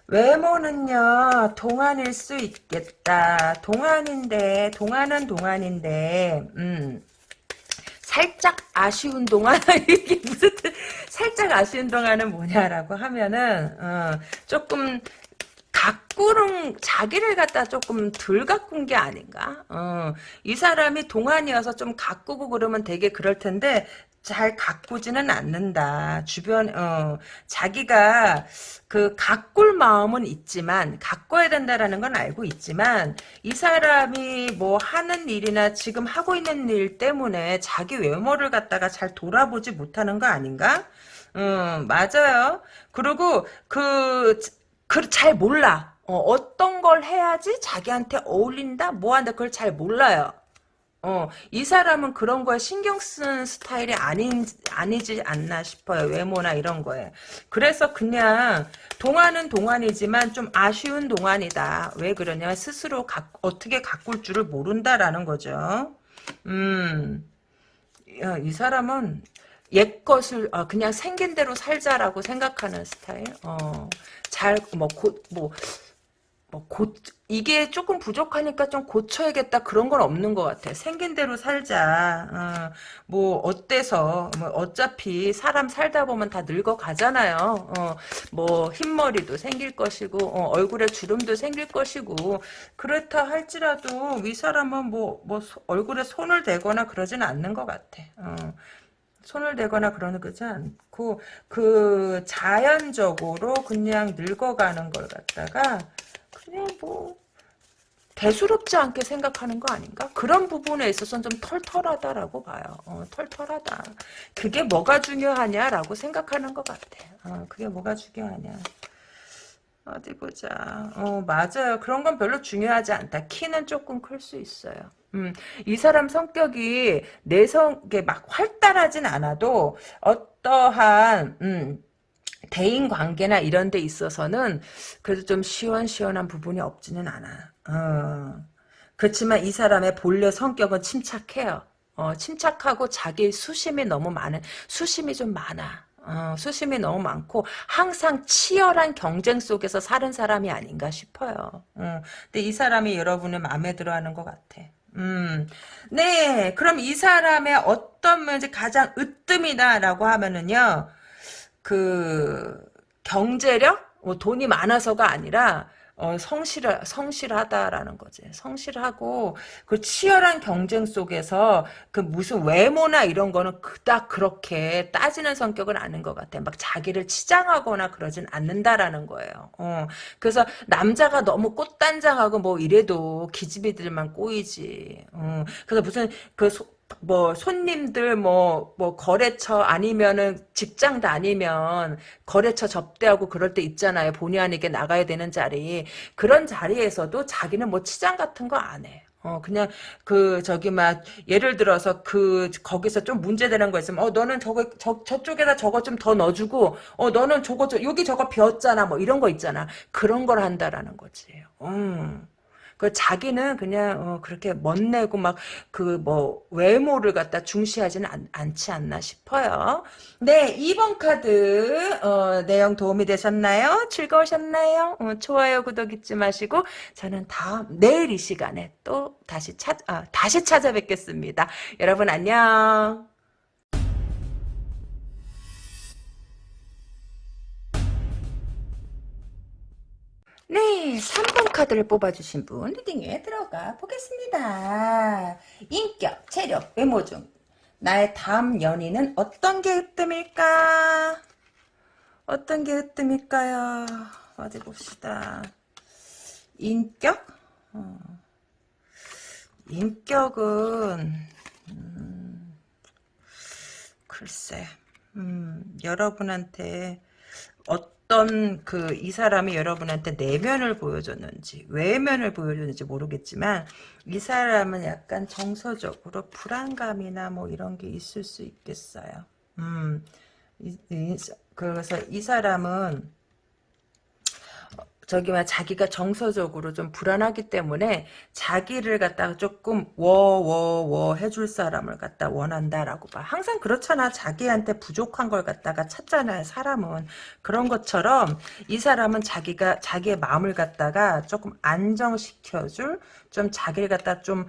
외모는요 동안일 수 있겠다. 동안인데 동안은 동안인데 음. 살짝 아쉬운 동안 이게 무슨 뜻- 살짝 아쉬운 동안은 뭐냐라고 하면은 어, 조금 가꾸는 자기를 갖다 조금 덜 가꾼 게 아닌가? 어, 이 사람이 동안이어서 좀 가꾸고 그러면 되게 그럴 텐데 잘 가꾸지는 않는다. 주변 어, 자기가 그 가꿀 마음은 있지만 가꿔야 된다라는 건 알고 있지만 이 사람이 뭐 하는 일이나 지금 하고 있는 일 때문에 자기 외모를 갖다가 잘 돌아보지 못하는 거 아닌가? 음, 맞아요. 그리고 그, 그, 잘 몰라. 어, 떤걸 해야지 자기한테 어울린다? 뭐한다? 그걸 잘 몰라요. 어, 이 사람은 그런 거에 신경 쓰는 스타일이 아닌, 아니지 않나 싶어요. 외모나 이런 거에. 그래서 그냥, 동안은 동안이지만 좀 아쉬운 동안이다. 왜 그러냐면 스스로 가, 어떻게 가꿀 줄을 모른다라는 거죠. 음, 야, 이 사람은 옛 것을 아, 그냥 생긴 대로 살자라고 생각하는 스타일. 어, 잘, 뭐, 곧, 뭐, 뭐, 고, 이게 조금 부족하니까 좀 고쳐야겠다 그런 건 없는 것 같아. 생긴 대로 살자. 어, 뭐 어때서 뭐 어차피 사람 살다 보면 다 늙어 가잖아요. 어, 뭐 흰머리도 생길 것이고 어, 얼굴에 주름도 생길 것이고 그렇다 할지라도 위 사람은 뭐뭐 얼굴에 손을 대거나 그러진 않는 것 같아. 어. 손을 대거나 그러는 거지 않고 그 자연적으로 그냥 늙어가는 걸 갖다가 그냥 뭐 대수롭지 않게 생각하는 거 아닌가? 그런 부분에 있어서는 좀 털털하다라고 봐요. 어, 털털하다. 그게 뭐가 중요하냐라고 생각하는 것 같아. 어, 그게 뭐가 중요하냐. 어디 보자. 어, 맞아요. 그런 건 별로 중요하지 않다. 키는 조금 클 수 있어요. 음, 이 사람 성격이 내성에 막 활달하진 않아도 어떠한, 음, 대인 관계나 이런 데 있어서는 그래도 좀 시원시원한 부분이 없지는 않아. 어. 그렇지만 이 사람의 본래 성격은 침착해요. 어, 침착하고 자기 수심이 너무 많은, 수심이 좀 많아. 어, 수심이 너무 많고 항상 치열한 경쟁 속에서 사는 사람이 아닌가 싶어요. 어, 근데 이 사람이 여러분의 마음에 들어하는 것 같아. 음, 네, 그럼 이 사람의 어떤 면이 가장 으뜸이다라고 하면은요, 그 경제력, 뭐 돈이 많아서가 아니라 어, 성실 성실하다라는 거지. 성실하고 그 치열한 경쟁 속에서 그 무슨 외모나 이런 거는 그닥 그렇게 따지는 성격은 아닌 것 같아. 막 자기를 치장하거나 그러진 않는다라는 거예요. 어, 그래서 남자가 너무 꽃단장하고 뭐 이래도 기집애들만 꼬이지. 어, 그래서 무슨 그 소, 뭐 손님들 뭐뭐 거래처 아니면은 직장 다니면 거래처 접대하고 그럴 때 있잖아요. 본의 아니게 나가야 되는 자리. 그런 자리에서도 자기는 뭐 치장 같은 거 안 해. 어 그냥 그 저기 막 예를 들어서 그 거기서 좀 문제되는 거 있으면 어 너는 저거 저 저쪽에다 저거 좀 더 넣어주고 어 너는 저거 저 여기 저거 비었잖아 뭐 이런 거 있잖아 그런 걸 한다라는 거지. 음. 그 자기는 그냥 어, 그렇게 멋내고 막 그 뭐 외모를 갖다 중시하지는 않, 않지 않나 싶어요. 네, 2번 카드 어, 내용 도움이 되셨나요? 즐거우셨나요? 어, 좋아요, 구독 잊지 마시고 저는 다음 내일 이 시간에 또 다시 찾 아, 다시 찾아뵙겠습니다. 여러분 안녕. 네, 3번 카드를 뽑아주신 분 리딩에 들어가 보겠습니다. 인격, 체력, 외모 중 나의 다음 연인은 어떤 게 으뜸일까? 어떤 게 으뜸일까요? 어디 봅시다. 인격? 어, 인격은 음, 글쎄 음, 여러분한테 어 떤 그 이 사람이 여러분한테 내면을 보여줬는지 외면을 보여줬는지 모르겠지만 이 사람은 약간 정서적으로 불안감이나 뭐 이런 게 있을 수 있겠어요. 음, 이, 이, 그래서 이 사람은 저기 막 자기가 정서적으로 좀 불안하기 때문에 자기를 갖다가 조금 워워워 해줄 사람을 갖다 원한다라고 봐. 항상 그렇잖아. 자기한테 부족한 걸 갖다가 찾잖아요. 사람은 그런 것처럼 이 사람은 자기가 자기의 마음을 갖다가 조금 안정시켜줄 좀 자기를 갖다 좀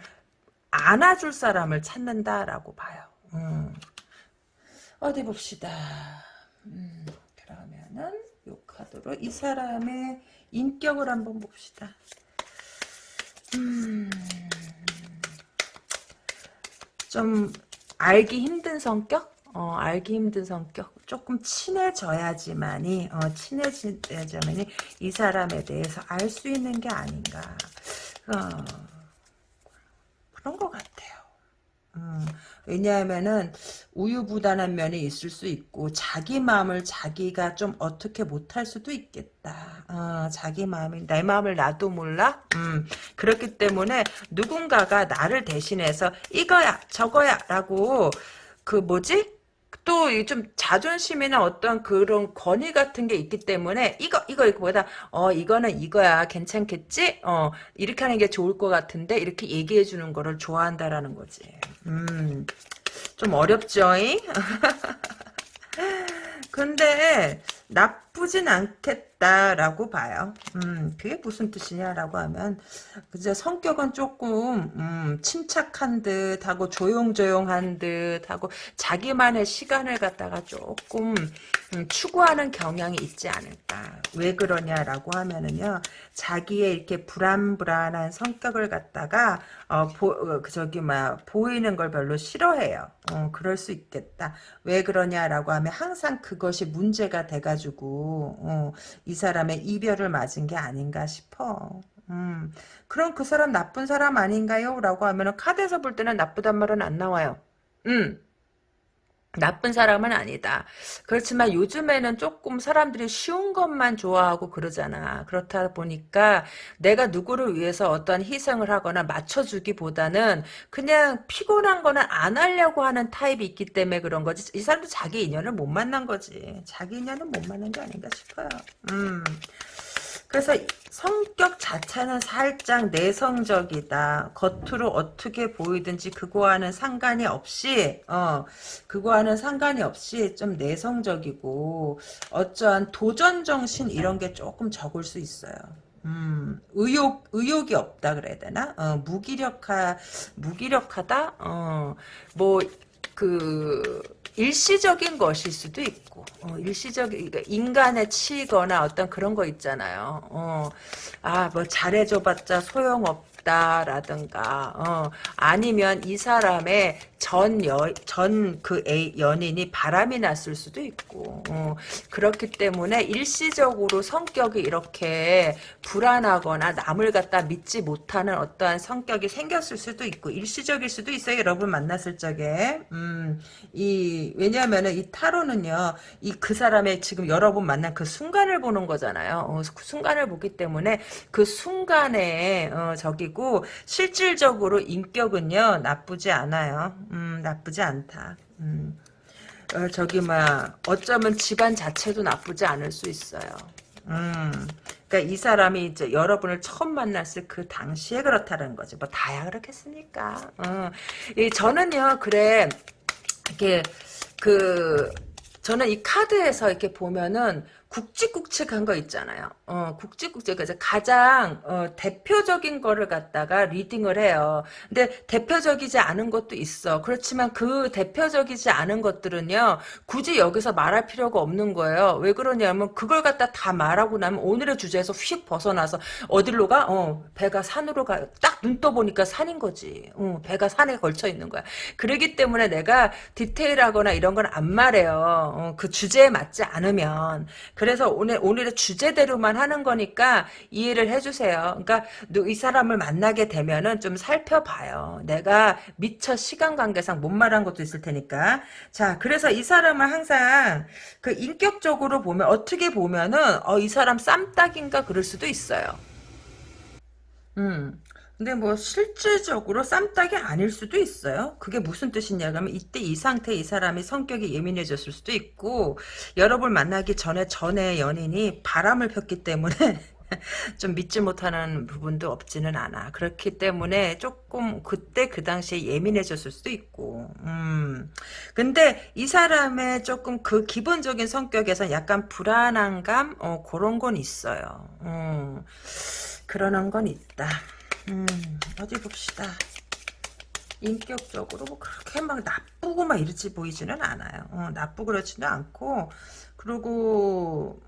안아줄 사람을 찾는다라고 봐요. 음. 어디 봅시다. 음, 그러면은 요 카드로 이 사람의 인격을 한번 봅시다. 음, 좀 알기 힘든 성격? 어, 알기 힘든 성격. 조금 친해져야지만이, 어, 친해져야지만이 이 사람에 대해서 알 수 있는 게 아닌가. 어, 그런 것 같아요. 음, 왜냐하면은 우유부단한 면이 있을 수 있고 자기 마음을 자기가 좀 어떻게 못할 수도 있겠다. 어, 자기 마음이 내 마음을 나도 몰라. 음, 그렇기 때문에 누군가가 나를 대신해서 이거야 저거야라고 그 뭐지? 또좀 자존심이나 어떤 그런 권위 같은 게 있기 때문에 이거 이거 이거보다 어 이거는 이거야 괜찮겠지? 어 이렇게 하는 게 좋을 것 같은데 이렇게 얘기해 주는 거를 좋아한다라는 거지. 음. 좀 어렵죠 잉? 근데 나쁘진 않겠다라고 봐요. 음, 그게 무슨 뜻이냐라고 하면 그저 성격은 조금 음, 침착한 듯 하고 조용조용한 듯 하고 자기만의 시간을 갖다가 조금 음, 추구하는 경향이 있지 않을까. 왜 그러냐라고 하면은요. 자기의 이렇게 불안불안한 성격을 갖다가 어, 보, 어, 저기 막 보이는 걸 별로 싫어해요. 어, 그럴 수 있겠다. 왜 그러냐라고 하면 항상 그것이 문제가 돼가 지고 어, 이 사람의 이별을 맞은 게 아닌가 싶어. 음, 그럼 그 사람 나쁜 사람 아닌가요? 라고 하면 카드에서 볼 때는 나쁘단 말은 안 나와요. 음. 나쁜 사람은 아니다. 그렇지만 요즘에는 조금 사람들이 쉬운 것만 좋아하고 그러잖아. 그렇다 보니까 내가 누구를 위해서 어떤 희생을 하거나 맞춰주기보다는 그냥 피곤한 거는 안 하려고 하는 타입이 있기 때문에 그런 거지. 이 사람도 자기 인연을 못 만난 거지. 자기 인연은 못 만난 게 아닌가 싶어요. 음. 그래서 성격 자체는 살짝 내성적이다. 겉으로 어떻게 보이든지 그거와는 상관이 없이 어 그거와는 상관이 없이 좀 내성적이고 어떠한 도전 정신 이런 게 조금 적을 수 있어요. 음, 의욕, 의욕이 없다 그래야 되나? 어, 무기력하, 무기력하다? 어, 뭐, 그, 일시적인 것일 수도 있고 어, 일시적인 그러니까 인간에 치거나 어떤 그런 거 있잖아요. 어, 아뭐 잘해줘봤자 소용없 다라든가 어, 아니면 이 사람의 전전그 연인이 바람이 났을 수도 있고 어, 그렇기 때문에 일시적으로 성격이 이렇게 불안하거나 남을 갖다 믿지 못하는 어떠한 성격이 생겼을 수도 있고 일시적일 수도 있어요. 여러분 만났을 적에 음, 이 왜냐하면은 이 타로는요 이 그 사람의 지금 여러분 만난 그 순간을 보는 거잖아요. 어, 그 순간을 보기 때문에 그 순간에 어, 적이고 실질적으로 인격은요 나쁘지 않아요. 음, 나쁘지 않다. 음. 어, 저기 막 어쩌면 집안 자체도 나쁘지 않을 수 있어요. 음, 그러니까 이 사람이 이제 여러분을 처음 만났을 그 당시에 그렇다는 거지. 뭐 다야 그렇겠습니까? 어. 이 저는요, 그래 이게 그 저는 이 카드에서 이렇게 보면은 굵직굵직한 거 있잖아요. 어, 굵직굵직. 가장, 어, 대표적인 거를 갖다가 리딩을 해요. 근데 대표적이지 않은 것도 있어. 그렇지만 그 대표적이지 않은 것들은요, 굳이 여기서 말할 필요가 없는 거예요. 왜 그러냐면, 그걸 갖다 다 말하고 나면 오늘의 주제에서 휙 벗어나서, 어디로 가? 어, 배가 산으로 가. 딱 눈 떠보니까 산인 거지. 어, 배가 산에 걸쳐 있는 거야. 그러기 때문에 내가 디테일하거나 이런 건 안 말해요. 어, 그 주제에 맞지 않으면. 그래서 오늘 오늘의 주제대로만 하는 거니까 이해를 해주세요. 그러니까 이 사람을 만나게 되면은 좀 살펴봐요. 내가 미처 시간 관계상 못 말한 것도 있을 테니까. 자, 그래서 이 사람을 항상 그 인격적으로 보면 어떻게 보면은 어, 이 사람 쌈딱인가 그럴 수도 있어요. 음. 근데 뭐 실질적으로 쌈딱이 아닐 수도 있어요. 그게 무슨 뜻이냐 그러면 이때 이 상태 이 사람이 성격이 예민해졌을 수도 있고 여러분 만나기 전에 전에 연인이 바람을 폈기 때문에 좀 믿지 못하는 부분도 없지는 않아. 그렇기 때문에 조금 그때 그 당시에 예민해졌을 수도 있고. 음. 근데 이 사람의 조금 그 기본적인 성격에서 약간 불안한 감 어, 그런 건 있어요. 음. 그러는 건 있다. 음, 어디 봅시다. 인격적으로 뭐 그렇게 막 나쁘고 막 이렇지 보이지는 않아요. 어, 나쁘고 그렇지는 않고 그리고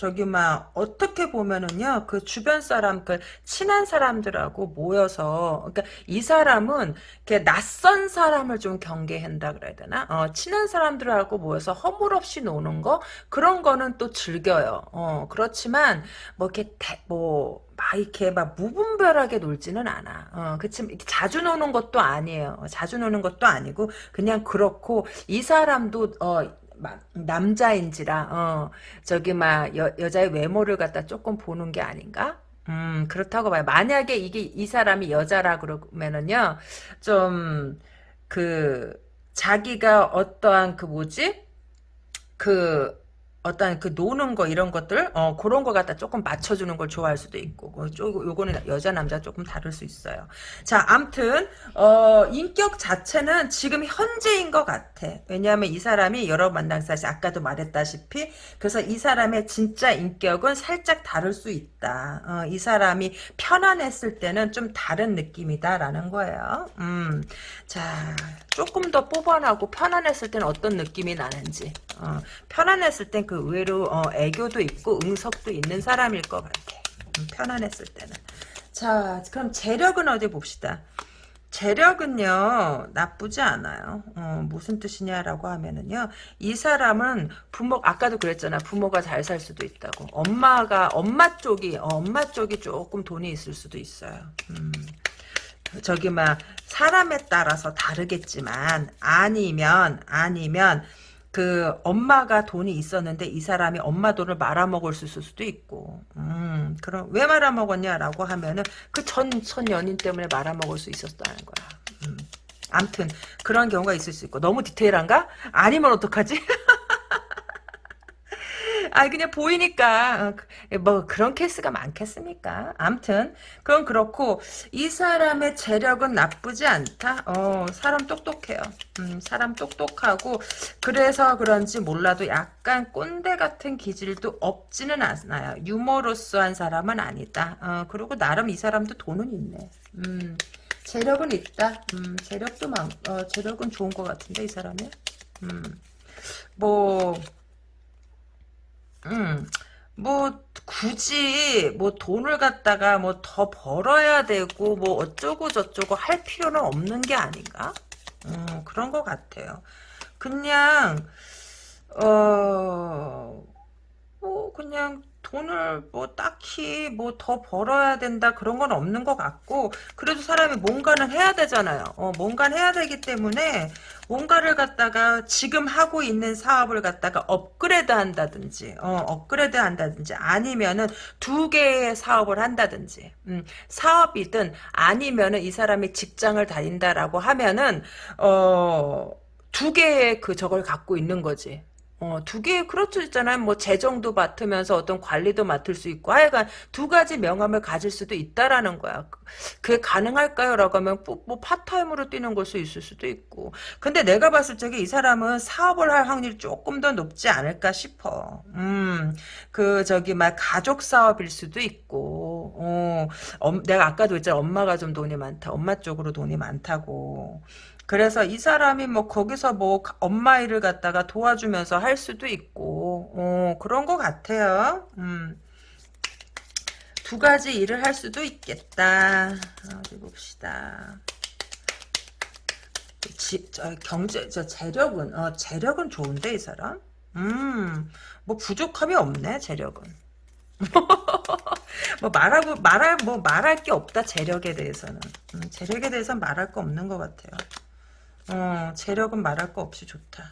저기 막 어떻게 보면은요 그 주변 사람 그 친한 사람들하고 모여서 그러니까 이 사람은 이렇게 낯선 사람을 좀 경계한다 그래야 되나 어, 친한 사람들하고 모여서 허물없이 노는 거 그런 거는 또 즐겨요 어 그렇지만 뭐 이렇게 대, 뭐막 이렇게 막 무분별하게 놀지는 않아. 어, 그치 자주 노는 것도 아니에요. 어, 자주 노는 것도 아니고 그냥 그렇고 이 사람도 어 막 남자인지라 어 저기 막 여, 여자의 외모를 갖다 조금 보는 게 아닌가? 음 그렇다고 봐요. 만약에 이게 이 사람이 여자라 그러면은요 좀 그 자기가 어떠한 그 뭐지 그 어떤 그 노는 거 이런 것들 어 그런 거 갖다 조금 맞춰주는 걸 좋아할 수도 있고 그 조- 요거는 여자 남자 조금 다를 수 있어요. 자, 암튼 어 인격 자체는 지금 현재인 것 같아. 왜냐하면 이 사람이 여러 만난 사실 아까도 말했다시피 그래서 이 사람의 진짜 인격은 살짝 다를 수 있다. 어, 이 사람이 편안했을 때는 좀 다른 느낌이다 라는 거예요. 음, 자 조금 더 뽑아나고 편안했을 때는 어떤 느낌이 나는지. 어, 편안했을 땐 그 의외로 어, 애교도 있고 응석도 있는 사람일 것 같아. 음, 편안했을 때는. 자, 그럼 재력은 어디 봅시다. 재력은요 나쁘지 않아요. 어, 무슨 뜻이냐라고 하면은요 이 사람은 부모 아까도 그랬잖아 부모가 잘 살 수도 있다고 엄마가 엄마 쪽이 어, 엄마 쪽이 조금 돈이 있을 수도 있어요. 음. 저기 막 사람에 따라서 다르겠지만 아니면 아니면 그 엄마가 돈이 있었는데 이 사람이 엄마 돈을 말아먹을 수도 있고 음 그럼 왜 말아먹었냐라고 하면은 그 전 전 연인 때문에 말아먹을 수 있었다는 거야 음. 암튼 그런 경우가 있을 수 있고 너무 디테일한가? 아니면 어떡하지? 아 그냥 보이니까 어, 그- 뭐 그런 케이스가 많겠습니까? 암튼 그건 그렇고 이 사람의 재력은 나쁘지 않다. 어 사람 똑똑해요. 음, 사람 똑똑하고 그래서 그런지 몰라도 약간 꼰대 같은 기질도 없지는 않아요. 유머러스한 사람은 아니다. 어, 그리고 나름 이 사람도 돈은 있네. 음, 재력은 있다. 음, 재력도 많, 어, 재력은 좋은 것 같은데 이 사람이. 음, 뭐. 음, 뭐, 굳이, 뭐, 돈을 갖다가 뭐, 더 벌어야 되고, 뭐, 어쩌고 저쩌고 할 필요는 없는 게 아닌가? 음, 그런 것 같아요. 그냥, 어, 뭐, 그냥, 돈을 뭐, 딱히 뭐, 더 벌어야 된다, 그런 건 없는 것 같고, 그래도 사람이 뭔가는 해야 되잖아요. 어, 뭔가는 해야 되기 때문에, 뭔가를 갖다가 지금 하고 있는 사업을 갖다가 업그레이드 한다든지, 어, 업그레이드 한다든지, 아니면은 두 개의 사업을 한다든지, 음, 사업이든 아니면은 이 사람이 직장을 다닌다라고 하면은, 어, 두 개의 그 저걸 갖고 있는 거지. 어, 두 개, 그렇죠, 있잖아요. 뭐, 재정도 맡으면서 어떤 관리도 맡을 수 있고, 하여간 두 가지 명함을 가질 수도 있다라는 거야. 그게 가능할까요? 라고 하면, 뭐, 뭐 part-time으로 뛰는 걸 수 있을 수도 있고. 근데 내가 봤을 적에 이 사람은 사업을 할 확률이 조금 더 높지 않을까 싶어. 음, 그, 저기, 막, 가족 사업일 수도 있고, 어, 엄- 내가 아까도 했잖아. 엄마가 좀 돈이 많다. 엄마 쪽으로 돈이 많다고. 그래서 이 사람이 뭐 거기서 뭐 엄마 일을 갖다가 도와주면서 할 수도 있고, 어, 그런 것 같아요. 음. 두 가지 일을 할 수도 있겠다. 어디 봅시다. 지, 저, 경제, 저 재력은, 어, 재력은 좋은데, 이 사람? 음, 뭐 부족함이 없네, 재력은. 뭐 말하고 말할 뭐 말할 게 없다 재력에 대해서는 음, 재력에 대해서는 말할 거 없는 것 같아요. 어 재력은 말할 거 없이 좋다.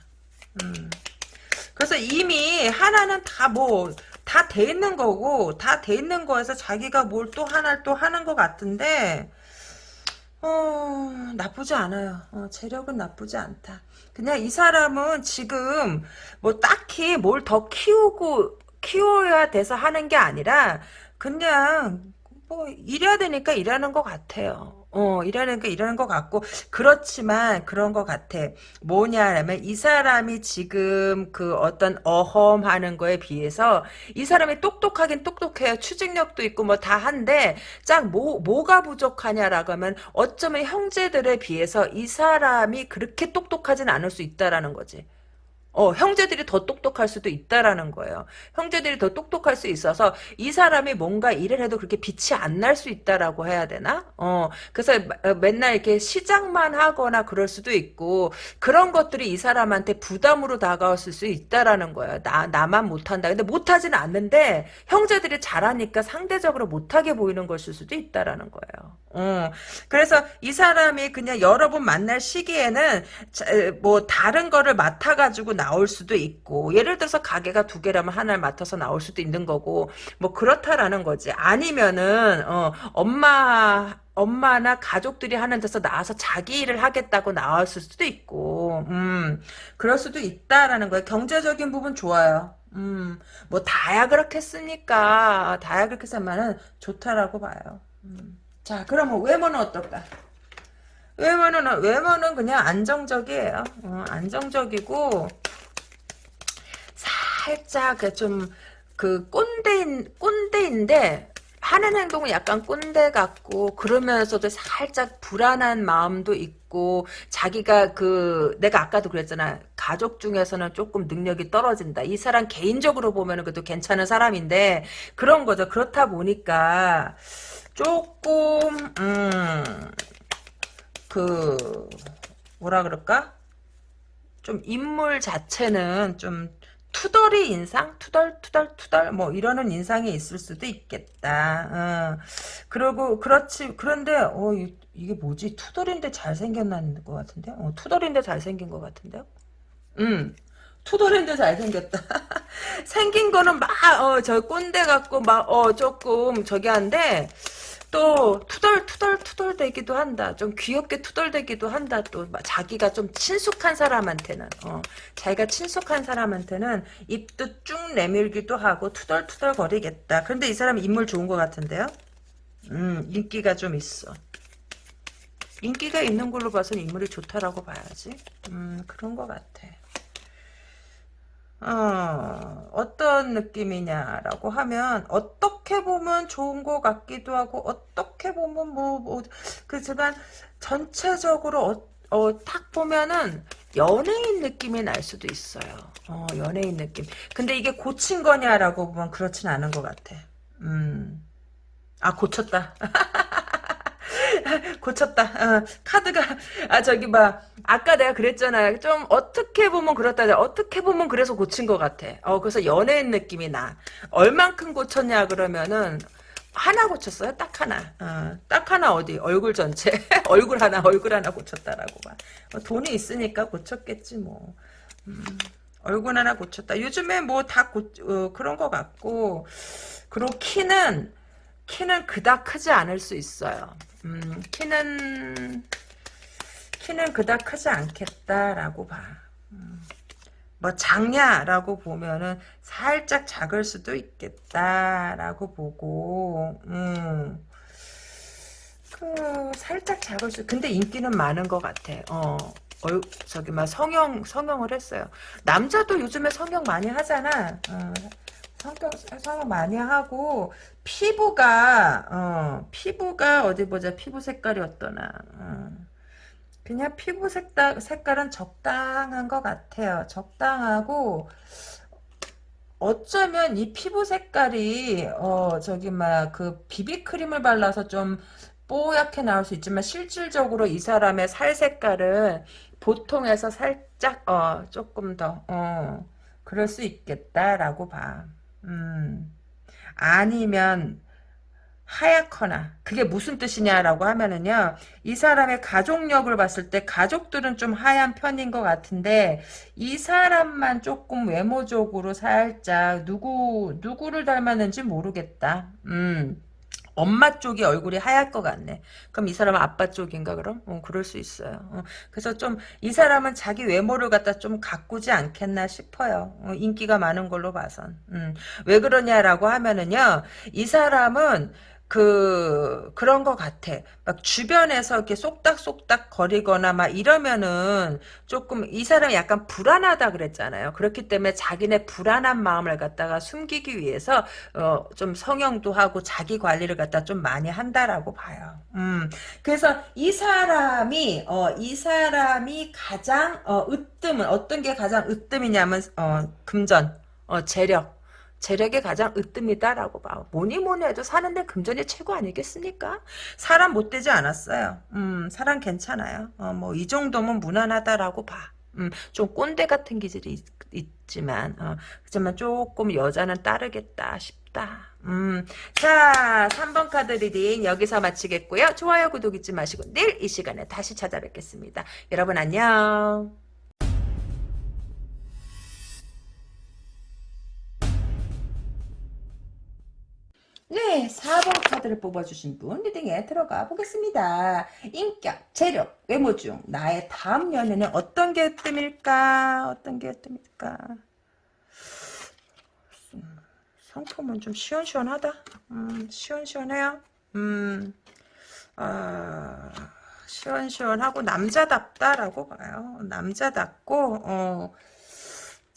음. 그래서 이미 하나는 다 뭐 다 돼 있는 거고 다 돼 있는 거에서 자기가 뭘 또 하나를 또 하는 것 같은데 어 나쁘지 않아요. 어, 재력은 나쁘지 않다. 그냥 이 사람은 지금 뭐 딱히 뭘 더 키우고 키워야 돼서 하는 게 아니라 그냥 뭐 일해야 되니까 일하는 것 같아요. 어, 일하니까 일하는 것 같고 그렇지만 그런 것 같아. 뭐냐면 이 사람이 지금 그 어떤 어험하는 거에 비해서 이 사람이 똑똑하긴 똑똑해요. 추진력도 있고 뭐 다 한데 짝 뭐, 뭐가 부족하냐라고 하면 어쩌면 형제들에 비해서 이 사람이 그렇게 똑똑하진 않을 수 있다라는 거지. 어, 형제들이 더 똑똑할 수도 있다라는 거예요. 형제들이 더 똑똑할 수 있어서 이 사람이 뭔가 일을 해도 그렇게 빛이 안 날 수 있다라고 해야 되나? 어, 그래서 어, 맨날 이렇게 시작만 하거나 그럴 수도 있고 그런 것들이 이 사람한테 부담으로 다가왔을 수 있다라는 거예요. 나, 나만 못한다. 근데 못하지는 않는데 형제들이 잘하니까 상대적으로 못하게 보이는 것일 수도 있다라는 거예요. 어, 그래서 이 사람이 그냥 여러 번 만날 시기에는 자, 뭐 다른 거를 맡아가지고 나올 수도 있고 예를 들어서 가게가 두 개라면 하나를 맡아서 나올 수도 있는 거고 뭐 그렇다라는 거지. 아니면은 어, 엄마 엄마나 가족들이 하는 데서 나와서 자기 일을 하겠다고 나왔을 수도 있고 음 그럴 수도 있다라는 거예요. 경제적인 부분 좋아요. 음 뭐 다야 그렇겠습니까? 다야 그렇겠지만은 좋다라고 봐요. 음. 자 그러면 외모는 어떨까? 외모는 외모는 그냥 안정적이에요. 어, 안정적이고 살짝 좀 그 꼰대인 꼰대인데 하는 행동은 약간 꼰대 같고 그러면서도 살짝 불안한 마음도 있고 자기가 그 내가 아까도 그랬잖아. 가족 중에서는 조금 능력이 떨어진다. 이 사람 개인적으로 보면은 그래도 괜찮은 사람인데 그런 거죠. 그렇다 보니까 조금 음그 뭐라 그럴까? 좀 인물 자체는 좀 투덜이 인상? 투덜 투덜 투덜 뭐 이러는 인상이 있을 수도 있겠다. 어. 그리고 그렇지 그런데 어 이, 게 뭐지? 투덜인데 잘생겼는 것 같은데? 어, 투덜인데 잘생긴 것 같은데요? 음. 투덜인데 잘생겼다. 생긴 거는 막, 어, 저 꼰대 같고, 막, 어, 조금, 저기 한데, 또 투덜 투덜 투덜대기도 한다. 좀 귀엽게 투덜대기도 한다. 또 자기가 좀 친숙한 사람한테는 어, 자기가 친숙한 사람한테는 입도 쭉 내밀기도 하고 투덜투덜 거리겠다. 그런데 이 사람 인물 좋은 것 같은데요? 음 인기가 좀 있어. 인기가 있는 걸로 봐서는 인물이 좋다라고 봐야지. 음 그런 것 같아. 어, 어떤 느낌이냐라고 하면 어떻게 보면 좋은 것 같기도 하고 어떻게 보면 뭐, 뭐 그지만 전체적으로 어, 어, 딱 보면은 연예인 느낌이 날 수도 있어요. 어, 연예인 느낌. 근데 이게 고친 거냐라고 보면 그렇진 않은 것 같아. 음. 아, 고쳤다. 고쳤다. 어, 카드가 아 저기 막 아까 내가 그랬잖아요. 좀 어떻게 보면 그렇다. 어떻게 보면 그래서 고친 것 같아. 어 그래서 연예인 느낌이 나. 얼만큼 고쳤냐 그러면은 하나 고쳤어요. 딱 하나. 어, 딱 하나 어디 얼굴 전체 얼굴 하나 얼굴 하나 고쳤다라고 봐. 어, 돈이 있으니까 고쳤겠지 뭐. 음, 얼굴 하나 고쳤다. 요즘에 뭐다 어, 그런 것 같고 그리고 키는 키는 그닥 크지 않을 수 있어요. 음, 키는 키는 그닥 크지 않겠다라고 봐. 음, 뭐 작냐라고 보면은 살짝 작을 수도 있겠다라고 보고, 음, 그 살짝 작을 수. 근데 인기는 많은 것 같아. 어. 얼, 저기 막 성형 성형을 했어요. 남자도 요즘에 성형 많이 하잖아. 어, 성격 성형 많이 하고 피부가 어 피부가 어디 보자 피부 색깔이 어떠나 어. 그냥 피부 색깔 색깔은 적당한 것 같아요 적당하고 어쩌면 이 피부 색깔이 어 저기 막 그 비비크림을 발라서 좀 뽀얗게 나올 수 있지만 실질적으로 이 사람의 살 색깔은 보통에서 살짝 어 조금 더 어 그럴 수 있겠다라고 봐. 음. 아니면 하얗거나 그게 무슨 뜻이냐라고 하면은요 이 사람의 가족력을 봤을 때 가족들은 좀 하얀 편인 것 같은데 이 사람만 조금 외모적으로 살짝 누구 누구를 닮았는지 모르겠다 음 엄마 쪽이 얼굴이 하얄 것 같네. 그럼 이 사람은 아빠 쪽인가 그럼? 어, 그럴 수 있어요. 어, 그래서 좀 이 사람은 자기 외모를 갖다 좀 가꾸지 않겠나 싶어요. 어, 인기가 많은 걸로 봐선. 음, 왜 그러냐라고 하면은요. 이 사람은 그 그런 것 같아. 막 주변에서 이렇게 쏙닥쏙닥 거리거나 막 이러면은 조금 이 사람이 약간 불안하다 그랬잖아요. 그렇기 때문에 자기네 불안한 마음을 갖다가 숨기기 위해서 어, 좀 성형도 하고 자기 관리를 갖다 좀 많이 한다라고 봐요. 음. 그래서 이 사람이 어, 이 사람이 가장 어, 으뜸은 어떤 게 가장 으뜸이냐면 어, 금전, 어, 재력 재력이 가장 으뜸이다라고 봐. 뭐니 뭐니 해도 사는데 금전이 최고 아니겠습니까? 사람 못되지 않았어요. 음, 사람 괜찮아요. 어, 뭐 이 정도면 무난하다라고 봐. 음, 좀 꼰대 같은 기질이 있, 지만 어, 그렇지만 조금 여자는 따르겠다 싶다. 음, 자, 3번 카드 reading 여기서 마치겠고요. 좋아요, 구독 잊지 마시고 내일 이 시간에 다시 찾아뵙겠습니다. 여러분 안녕. 네, 4번 카드를 뽑아주신 분 reading에 들어가 보겠습니다. 인격, 재력, 외모 중 나의 다음 연애는 어떤 게 으뜸일까? 어떤 게 으뜸일까? 상품은 좀 시원시원하다. 음, 시원시원해요. 음, 아, 시원시원하고 남자답다라고 봐요. 남자답고 어,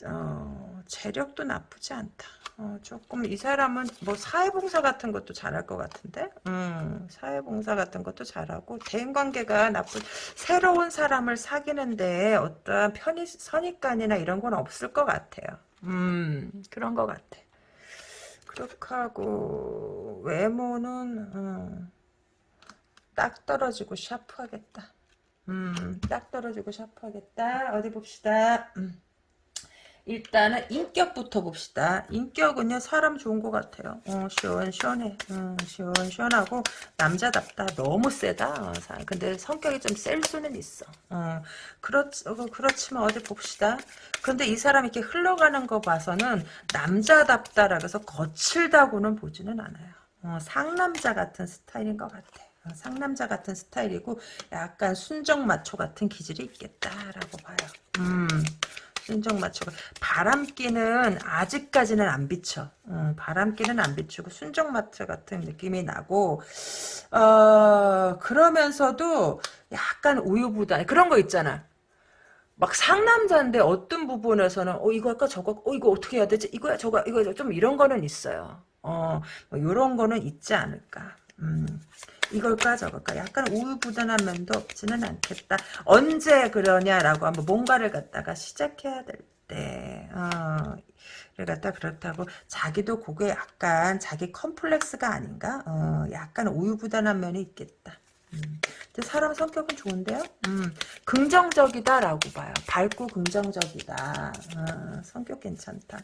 어, 재력도 나쁘지 않다. 어, 조금 이 사람은 뭐 사회봉사 같은 것도 잘할 것 같은데? 음, 사회봉사 같은 것도 잘하고 대인관계가 나쁜 새로운 사람을 사귀는데 어떠한 편의 선입관이나 이런 건 없을 것 같아요. 음 그런 것 같아. 그렇게 하고 외모는 음, 딱 떨어지고 샤프하겠다. 음 딱 떨어지고 샤프하겠다. 어디 봅시다. 음. 일단은 인격부터 봅시다. 인격은요 사람 좋은 것 같아요. 어, 시원시원해. 음, 시원시원하고 남자답다. 너무 세다. 어, 근데 성격이 좀 셀 수는 있어. 어, 그렇, 어, 그렇지만 어디 봅시다. 근데 이 사람이 이렇게 흘러가는 거 봐서는 남자답다라 그래서 거칠다고는 보지는 않아요. 어, 상남자 같은 스타일인 것 같아. 어, 상남자 같은 스타일이고 약간 순정 마초 같은 기질이 있겠다라고 봐요. 음. 순정 맞추고. 바람기는 아직까지는 안 비쳐 음, 바람기는 안 비추고 순정마트 같은 느낌이 나고. 어 그러면서도 약간 우유부단 그런 거 있잖아. 막 상남자인데 어떤 부분에서는 어 이거 할까 저거 어 이거 어떻게 해야 되지? 이거야 저거 이거 좀 이런 거는 있어요. 어 이런 뭐 거는 있지 않을까. 음. 이걸까 저걸까 약간 우유부단한 면도 없지는 않겠다. 언제 그러냐라고 하면 뭔가를 갖다가 시작해야 될 때, 어, 갖다 그렇다고 자기도 그게 약간 자기 컴플렉스가 아닌가? 어, 약간 우유부단한 면이 있겠다. 음. 근데 사람 성격은 좋은데요? 음, 긍정적이다라고 봐요. 밝고 긍정적이다. 어, 성격 괜찮다.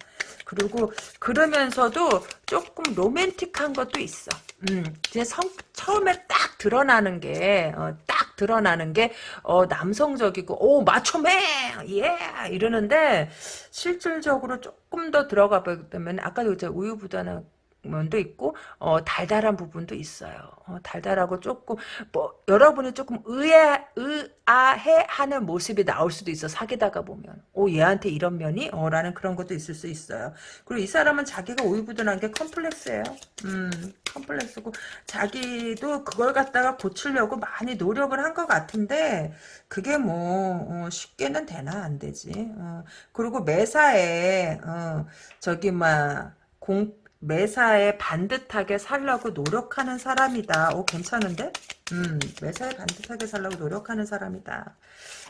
그리고 그러면서도 조금 로맨틱한 것도 있어. 음, 이제 성, 처음에 딱 드러나는 게, 어, 딱 드러나는 게, 어, 남성적이고, 오, 마초맨! 예! 이러는데, 실질적으로 조금 더 들어가 보면, 아까도 우유부단한 면도 있고 어, 달달한 부분도 있어요. 어, 달달하고 조금 뭐 여러분이 조금 의아 의아해하는 모습이 나올 수도 있어 사귀다가 보면 오 얘한테 이런 면이 어 라는 그런 것도 있을 수 있어요. 그리고 이 사람은 자기가 우유부단한 게 컴플렉스예요. 음 컴플렉스고 자기도 그걸 갖다가 고치려고 많이 노력을 한 것 같은데 그게 뭐 어, 쉽게는 되나 안 되지. 어, 그리고 매사에 어, 저기 막 공 매사에 반듯하게 살려고 노력하는 사람이다. 오 괜찮은데? 음 매사에 반듯하게 살려고 노력하는 사람이다.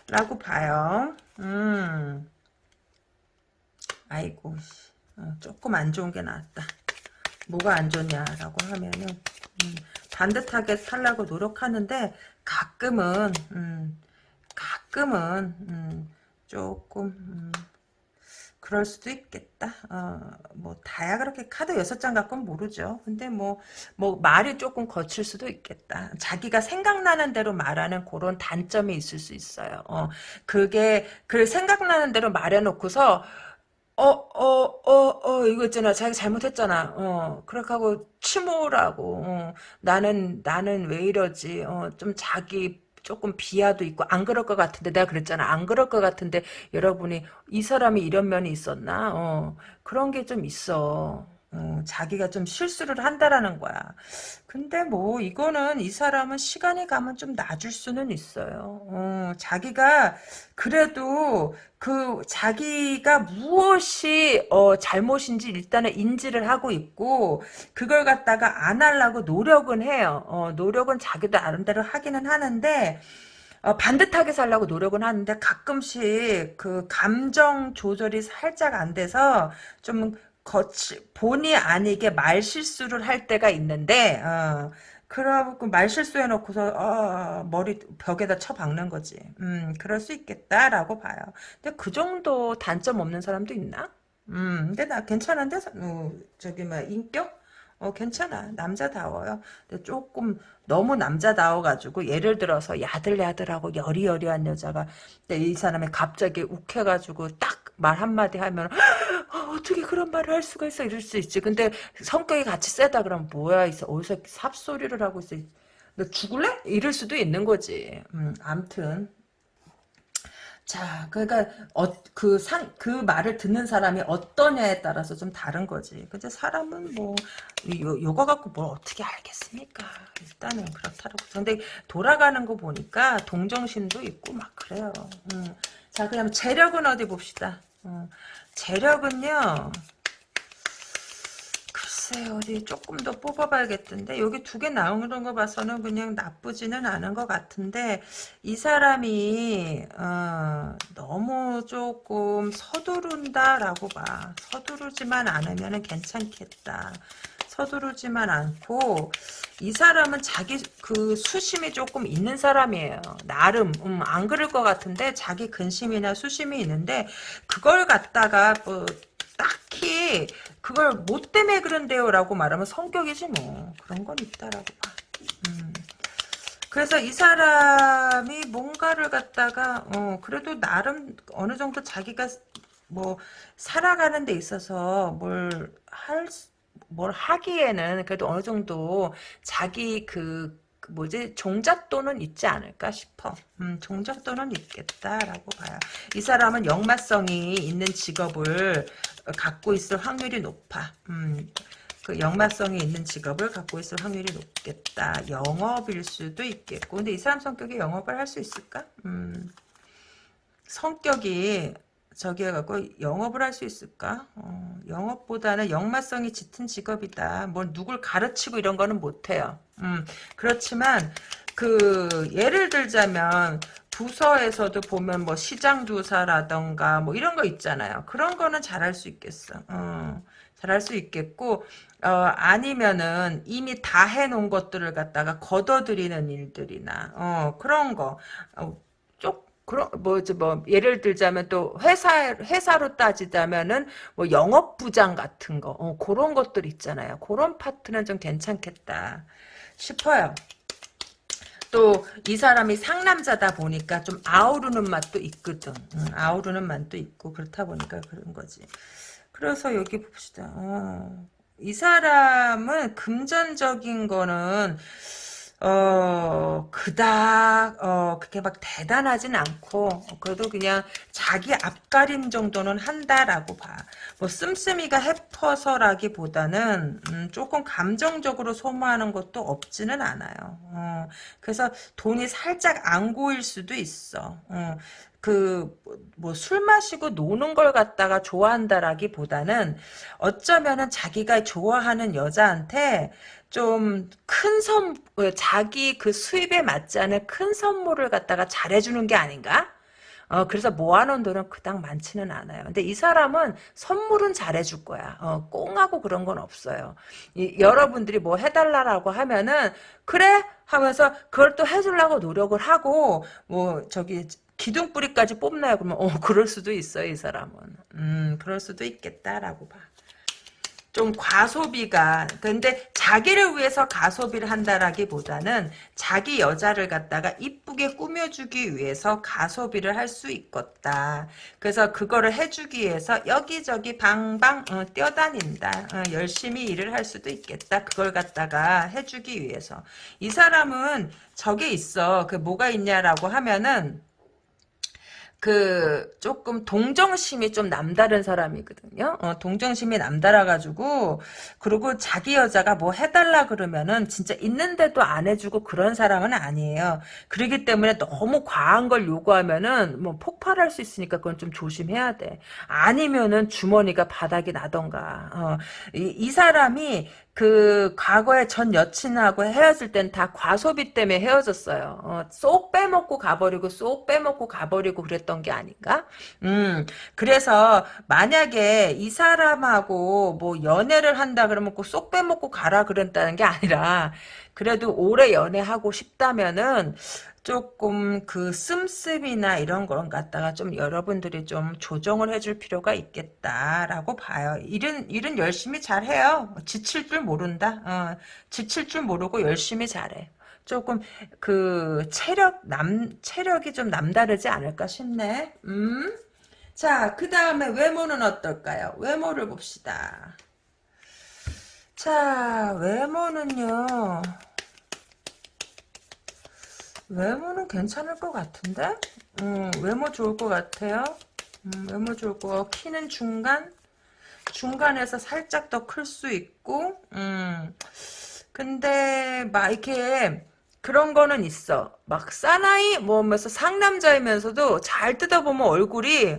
라고 봐요. 음 아이고 어, 조금 안 좋은 게 나왔다. 뭐가 안 좋냐라고 하면은 음, 반듯하게 살려고 노력하는데 가끔은 음, 가끔은 음, 조금 음, 그럴 수도 있겠다. 어, 뭐 다야 그렇게 카드 여섯 장 갖고는 모르죠. 근데 뭐뭐 말이 조금 거칠 수도 있겠다. 자기가 생각나는 대로 말하는 그런 단점이 있을 수 있어요. 어, 그게 그 생각나는 대로 말해놓고서 어, 어, 어, 어, 이거 있잖아. 자기 잘못했잖아. 어, 그렇게 하고 침울하고, 어, 나는, 나는 왜 이러지? 어, 좀 자기 조금 비하도 있고, 안 그럴 것 같은데, 내가 그랬잖아. 안 그럴 것 같은데, 여러분이, 이 사람이 이런 면이 있었나? 어, 그런 게 좀 있어. 어, 자기가 좀 실수를 한다라는 거야. 근데 뭐 이거는 이 사람은 시간이 가면 좀 놔줄 수는 있어요. 어, 자기가 그래도 그 자기가 무엇이 어, 잘못인지 일단은 인지를 하고 있고 그걸 갖다가 안 하려고 노력은 해요. 어, 노력은 자기도 나름대로 하기는 하는데 어, 반듯하게 살려고 노력은 하는데 가끔씩 그 감정 조절이 살짝 안 돼서 좀 거치, 본의 아니게 말 실수를 할 때가 있는데, 어, 그러고 말 실수해놓고서, 어, 머리 벽에다 쳐박는 거지. 음, 그럴 수 있겠다라고 봐요. 근데 그 정도 단점 없는 사람도 있나? 음, 근데 나 괜찮은데, 어, 저기, 뭐, 인격? 어, 괜찮아. 남자다워요. 근데 조금 너무 남자다워가지고, 예를 들어서 야들야들하고 여리여리한 여자가, 근데 이 사람이 갑자기 욱해가지고 딱 말 한마디 하면, 어, 떻게 그런 말을 할 수가 있어? 이럴 수 있지. 근데 성격이 같이 세다 그러면, 뭐야, 있어. 어디서 삽소리를 하고 있어. 너 죽을래? 이럴 수도 있는 거지. 음, 암튼. 자, 그러니까 어, 그 상, 그 말을 듣는 사람이 어떠냐에 따라서 좀 다른 거지. 근데 사람은 뭐 요, 요거 갖고 뭘 어떻게 알겠습니까? 일단은 그렇다라고. 근데 돌아가는 거 보니까 동정심도 있고 막 그래요. 음. 자, 그럼 재력은 어디 봅시다. 음. 재력은요. 글쎄 어디 조금 더 뽑아봐야겠던데. 여기 두 개 나오는 거 봐서는 그냥 나쁘지는 않은 것 같은데 이 사람이 어, 너무 조금 서두른다라고 봐. 서두르지만 않으면 괜찮겠다. 서두르지만 않고 이 사람은 자기 그 수심이 조금 있는 사람이에요. 나름. 음, 안 그럴 것 같은데 자기 근심이나 수심이 있는데 그걸 갖다가 뭐 딱히 그걸 뭐 때문에 그런데요 라고 말하면 성격이지 뭐 그런 건 있다라고 봐 음. 그래서 이 사람이 뭔가를 갖다가 어 그래도 나름 어느 정도 자기가 뭐 살아가는 데 있어서 뭘 할 뭘 하기에는 그래도 어느 정도 자기 그 뭐지 종잣돈은 있지 않을까 싶어. 음, 종잣돈은 있겠다라고 봐요. 이 사람은 역마성이 있는 직업을 갖고 있을 확률이 높아. 음, 그 역마성이 있는 직업을 갖고 있을 확률이 높겠다. 영업일 수도 있겠고. 근데 이 사람 성격이 영업을 할 수 있을까? 음, 성격이 저기 해갖고 영업을 할 수 있을까? 어, 영업보다는 역마성이 짙은 직업이다. 뭐 누굴 가르치고 이런 거는 못해요. 음, 그렇지만 그 예를 들자면 부서에서도 보면 뭐 시장 조사라던가 뭐 이런 거 있잖아요. 그런 거는 잘할 수 있겠어. 어, 잘할 수 있겠고 어, 아니면은 이미 다 해놓은 것들을 갖다가 걷어들이는 일들이나 어, 그런 거 어, 그런 뭐지 뭐 예를 들자면 또 회사 회사로 따지자면은 뭐 영업 부장 같은 거 어, 그런 것들 있잖아요. 그런 파트는 좀 괜찮겠다 싶어요. 또 이 사람이 상남자다 보니까 좀 아우르는 맛도 있거든. 응, 아우르는 맛도 있고 그렇다 보니까 그런 거지. 그래서 여기 봅시다. 어, 이 사람은 금전적인 거는 어, 그닥, 어, 그렇게 막 대단하진 않고, 그래도 그냥 자기 앞가림 정도는 한다라고 봐. 뭐, 씀씀이가 해퍼서라기 보다는, 음, 조금 감정적으로 소모하는 것도 없지는 않아요. 어, 그래서 돈이 살짝 안 고일 수도 있어. 어, 그뭐 술 마시고 노는 걸 갖다가 좋아한다라기 보다는 어쩌면은 자기가 좋아하는 여자한테 좀 큰 선, 자기 그 수입에 맞지 않은 큰 선물을 갖다가 잘해주는 게 아닌가? 어, 그래서 모아놓은 돈은 그닥 많지는 않아요. 근데 이 사람은 선물은 잘해줄 거야. 어, 꽁하고 그런 건 없어요. 이, 여러분들이 뭐 해달라고 하면은, 그래? 하면서 그걸 또 해주려고 노력을 하고, 뭐, 저기, 기둥뿌리까지 뽑나요? 그러면 어 그럴 수도 있어요 이 사람은. 음 그럴 수도 있겠다라고 봐. 좀 과소비가 근데 자기를 위해서 가소비를 한다라기보다는 자기 여자를 갖다가 이쁘게 꾸며주기 위해서 가소비를 할 수 있겠다. 그래서 그거를 해주기 위해서 여기저기 방방 어, 뛰어다닌다. 어, 열심히 일을 할 수도 있겠다. 그걸 갖다가 해주기 위해서 이 사람은 저게 있어. 그 뭐가 있냐라고 하면은 그 조금 동정심이 좀 남다른 사람이거든요. 어, 동정심이 남달아가지고 그리고 자기 여자가 뭐 해달라 그러면은 진짜 있는데도 안 해주고 그런 사람은 아니에요. 그렇기 때문에 너무 과한 걸 요구하면은 뭐 폭발할 수 있으니까 그건 좀 조심해야 돼. 아니면은 주머니가 바닥이 나던가. 어, 이, 이 사람이 그 과거에 전 여친하고 헤어질 땐 다 과소비 때문에 헤어졌어요. 어, 쏙 빼먹고 가버리고 쏙 빼먹고 가버리고 그랬던 게 아닌가? 음, 그래서 만약에 이 사람하고 뭐 연애를 한다 그러면 꼭쏙 빼먹고 가라 그랬다는 게 아니라 그래도 오래 연애하고 싶다면은 조금 그 씀씀이나 이런 걸 갖다가 좀 여러분들이 좀 조정을 해줄 필요가 있겠다라고 봐요. 일은 일은 열심히 잘해요. 지칠 줄 모른다. 어, 지칠 줄 모르고 열심히 잘해. 조금 그 체력 남 체력이 좀 남다르지 않을까 싶네. 음. 자, 그 다음에 외모는 어떨까요? 외모를 봅시다. 자, 외모는요. 외모는 괜찮을 것 같은데? 음, 외모 좋을 것 같아요. 음, 외모 좋을 것 같고, 키는 중간? 중간에서 살짝 더 클 수 있고, 음, 근데, 막, 이렇게, 그런 거는 있어. 막, 사나이, 뭐, 하면서 상남자이면서도 잘 뜯어보면 얼굴이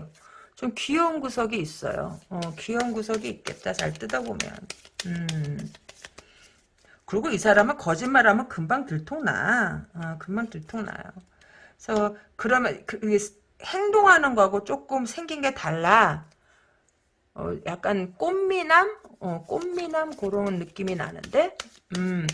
좀 귀여운 구석이 있어요. 어, 귀여운 구석이 있겠다. 잘 뜯어보면. 음. 그리고 이 사람은 거짓말하면 금방 들통나. 어, 금방 들통나요. 그래서 그러면 그, 행동하는 거하고 조금 생긴 게 달라. 어, 약간 꽃미남? 어, 꽃미남 그런 느낌이 나는데 음,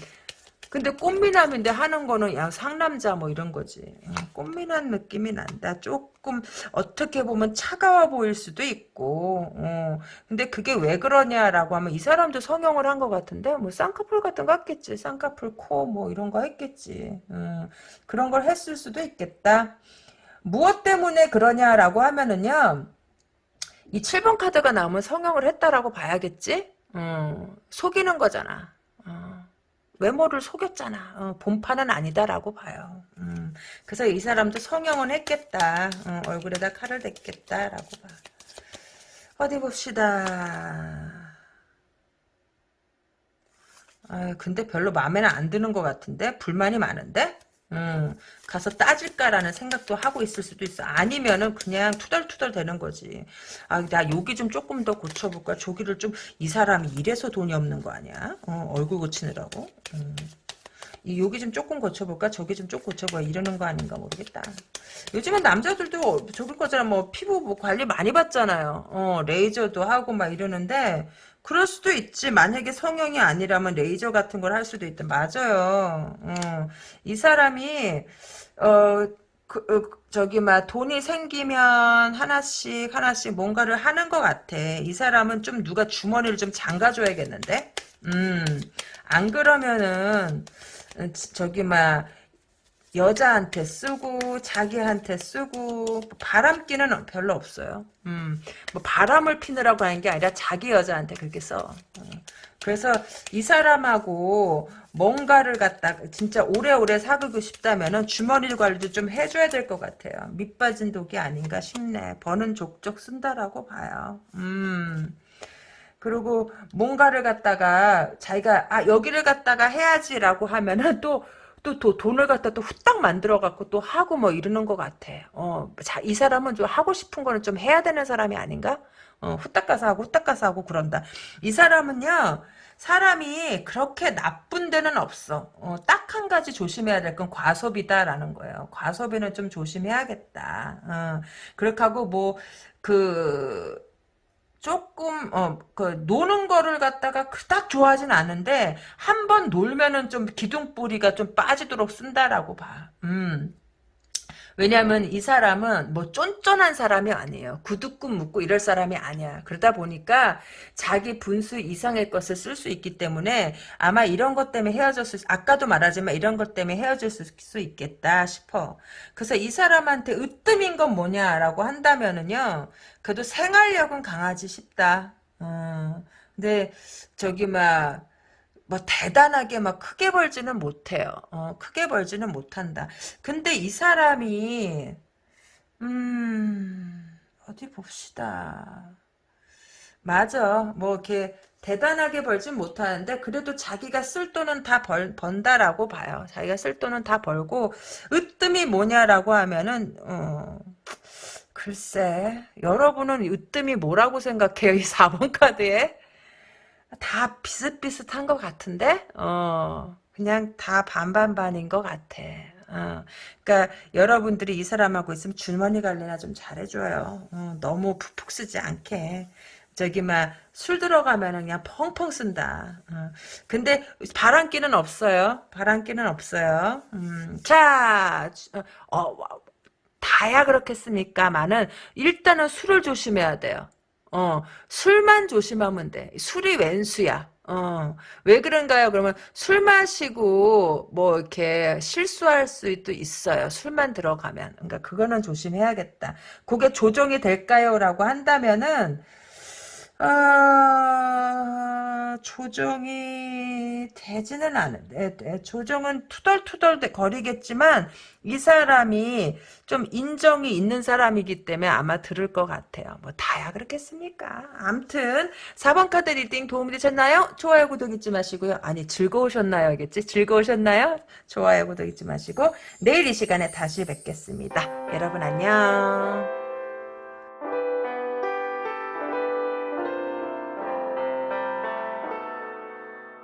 근데 꽃미남인데 하는 거는 야 상남자 뭐 이런 거지. 어, 꽃미남 느낌이 난다. 조금 어떻게 보면 차가워 보일 수도 있고. 어, 근데 그게 왜 그러냐라고 하면 이 사람도 성형을 한 것 같은데 뭐 쌍꺼풀 같은 거 했겠지. 쌍꺼풀 코 뭐 이런 거 했겠지. 어, 그런 걸 했을 수도 있겠다. 무엇 때문에 그러냐라고 하면은요. 이 7번 카드가 나오면 성형을 했다라고 봐야겠지? 어, 속이는 거잖아. 어. 외모를 속였잖아. 어, 본판은 아니다라고 봐요. 음, 그래서 이 사람도 성형은 했겠다. 어, 얼굴에다 칼을 댔겠다라고 봐. 어디 봅시다. 아, 근데 별로 마음에는 안 드는 것 같은데? 불만이 많은데? 음, 가서 따질까라는 생각도 하고 있을 수도 있어. 아니면은 그냥 투덜투덜 되는 거지. 아, 나 여기 좀 조금 더 고쳐볼까? 저기를 좀, 이 사람이 이래서 돈이 없는 거 아니야? 어, 얼굴 고치느라고. 음. 이 여기 좀 조금 고쳐볼까? 저기 좀 조금 고쳐봐. 이러는 거 아닌가 모르겠다. 요즘은 남자들도 저기 거잖아. 뭐 피부 뭐 관리 많이 받잖아요. 어, 레이저도 하고 막 이러는데 그럴 수도 있지. 만약에 성형이 아니라면 레이저 같은 걸 할 수도 있다. 맞아요. 어, 이 사람이 어, 그, 어, 저기 막 돈이 생기면 하나씩 하나씩 뭔가를 하는 것 같아. 이 사람은 좀 누가 주머니를 좀 잠가줘야겠는데. 음, 안 그러면은 저기 막 여자한테 쓰고 자기한테 쓰고 바람기는 별로 없어요. 음, 뭐 바람을 피느라고 하는 게 아니라 자기 여자한테 그렇게 써. 음. 그래서 이 사람하고 뭔가를 갖다 진짜 오래오래 사귀고 싶다면은 주머니 관리도 좀 해줘야 될 것 같아요. 밑빠진 독이 아닌가 싶네. 버는 족족 쓴다라고 봐요. 음. 그리고 뭔가를 갖다가 자기가 아 여기를 갖다가 해야지라고 하면은 또 또, 또 돈을 갖다 또 후딱 만들어 갖고 또 하고 뭐 이러는 것 같아. 어, 자, 이 사람은 좀 하고 싶은 거는 좀 해야 되는 사람이 아닌가? 어, 후딱 가서 하고 후딱 가서 하고 그런다. 이 사람은요. 사람이 그렇게 나쁜 데는 없어. 어, 딱 한 가지 조심해야 될 건 과소비다라는 거예요. 과소비는 좀 조심해야겠다. 어, 그렇게 하고 뭐, 그, 조금 어 그 노는 거를 갖다가 그닥 좋아하진 않은데 한 번 놀면은 좀 기둥뿌리가 좀 빠지도록 쓴다라고 봐. 음. 왜냐하면 이 사람은 뭐 쫀쫀한 사람이 아니에요. 구두꿈 묻고 이럴 사람이 아니야. 그러다 보니까 자기 분수 이상의 것을 쓸 수 있기 때문에 아마 이런 것 때문에 헤어졌을 수, 아까도 말하지만 이런 것 때문에 헤어질 수 있겠다 싶어. 그래서 이 사람한테 으뜸인 건 뭐냐라고 한다면은요. 그래도 생활력은 강하지 싶다. 어, 근데 저기 막 뭐 대단하게 막 크게 벌지는 못해요. 어, 크게 벌지는 못한다. 근데 이 사람이 음 어디 봅시다. 맞아. 뭐 이렇게 대단하게 벌진 못하는데 그래도 자기가 쓸 돈은 다 벌, 번다라고 봐요. 자기가 쓸 돈은 다 벌고 으뜸이 뭐냐라고 하면은 어, 글쎄 여러분은 으뜸이 뭐라고 생각해요? 이 4번 카드에? 다 비슷비슷한 것 같은데? 어, 그냥 다 반반반인 것 같아. 어, 그러니까 여러분들이 이 사람하고 있으면 주머니 관리나 좀 잘해줘요. 어, 너무 푹푹 쓰지 않게. 저기 막 술 들어가면 그냥 펑펑 쓴다. 어, 근데 바람기는 없어요. 바람기는 없어요. 음, 자, 어, 어, 다야 그렇겠습니까만은 일단은 술을 조심해야 돼요. 어, 술만 조심하면 돼. 술이 웬수야. 어, 왜 그런가요? 그러면 술 마시고 뭐 이렇게 실수할 수도 있어요. 술만 들어가면. 그러니까 그거는 조심해야겠다. 그게 조정이 될까요? 라고 한다면은 아, 조정이 되지는 않은데, 조정은 투덜투덜 거리겠지만, 이 사람이 좀 인정이 있는 사람이기 때문에 아마 들을 것 같아요. 뭐, 다야 그렇겠습니까? 암튼, 4번 카드 reading 도움이 되셨나요? 좋아요, 구독 잊지 마시고요. 아니, 즐거우셨나요? 겠지? 즐거우셨나요? 좋아요, 구독 잊지 마시고, 내일 이 시간에 다시 뵙겠습니다. 여러분 안녕.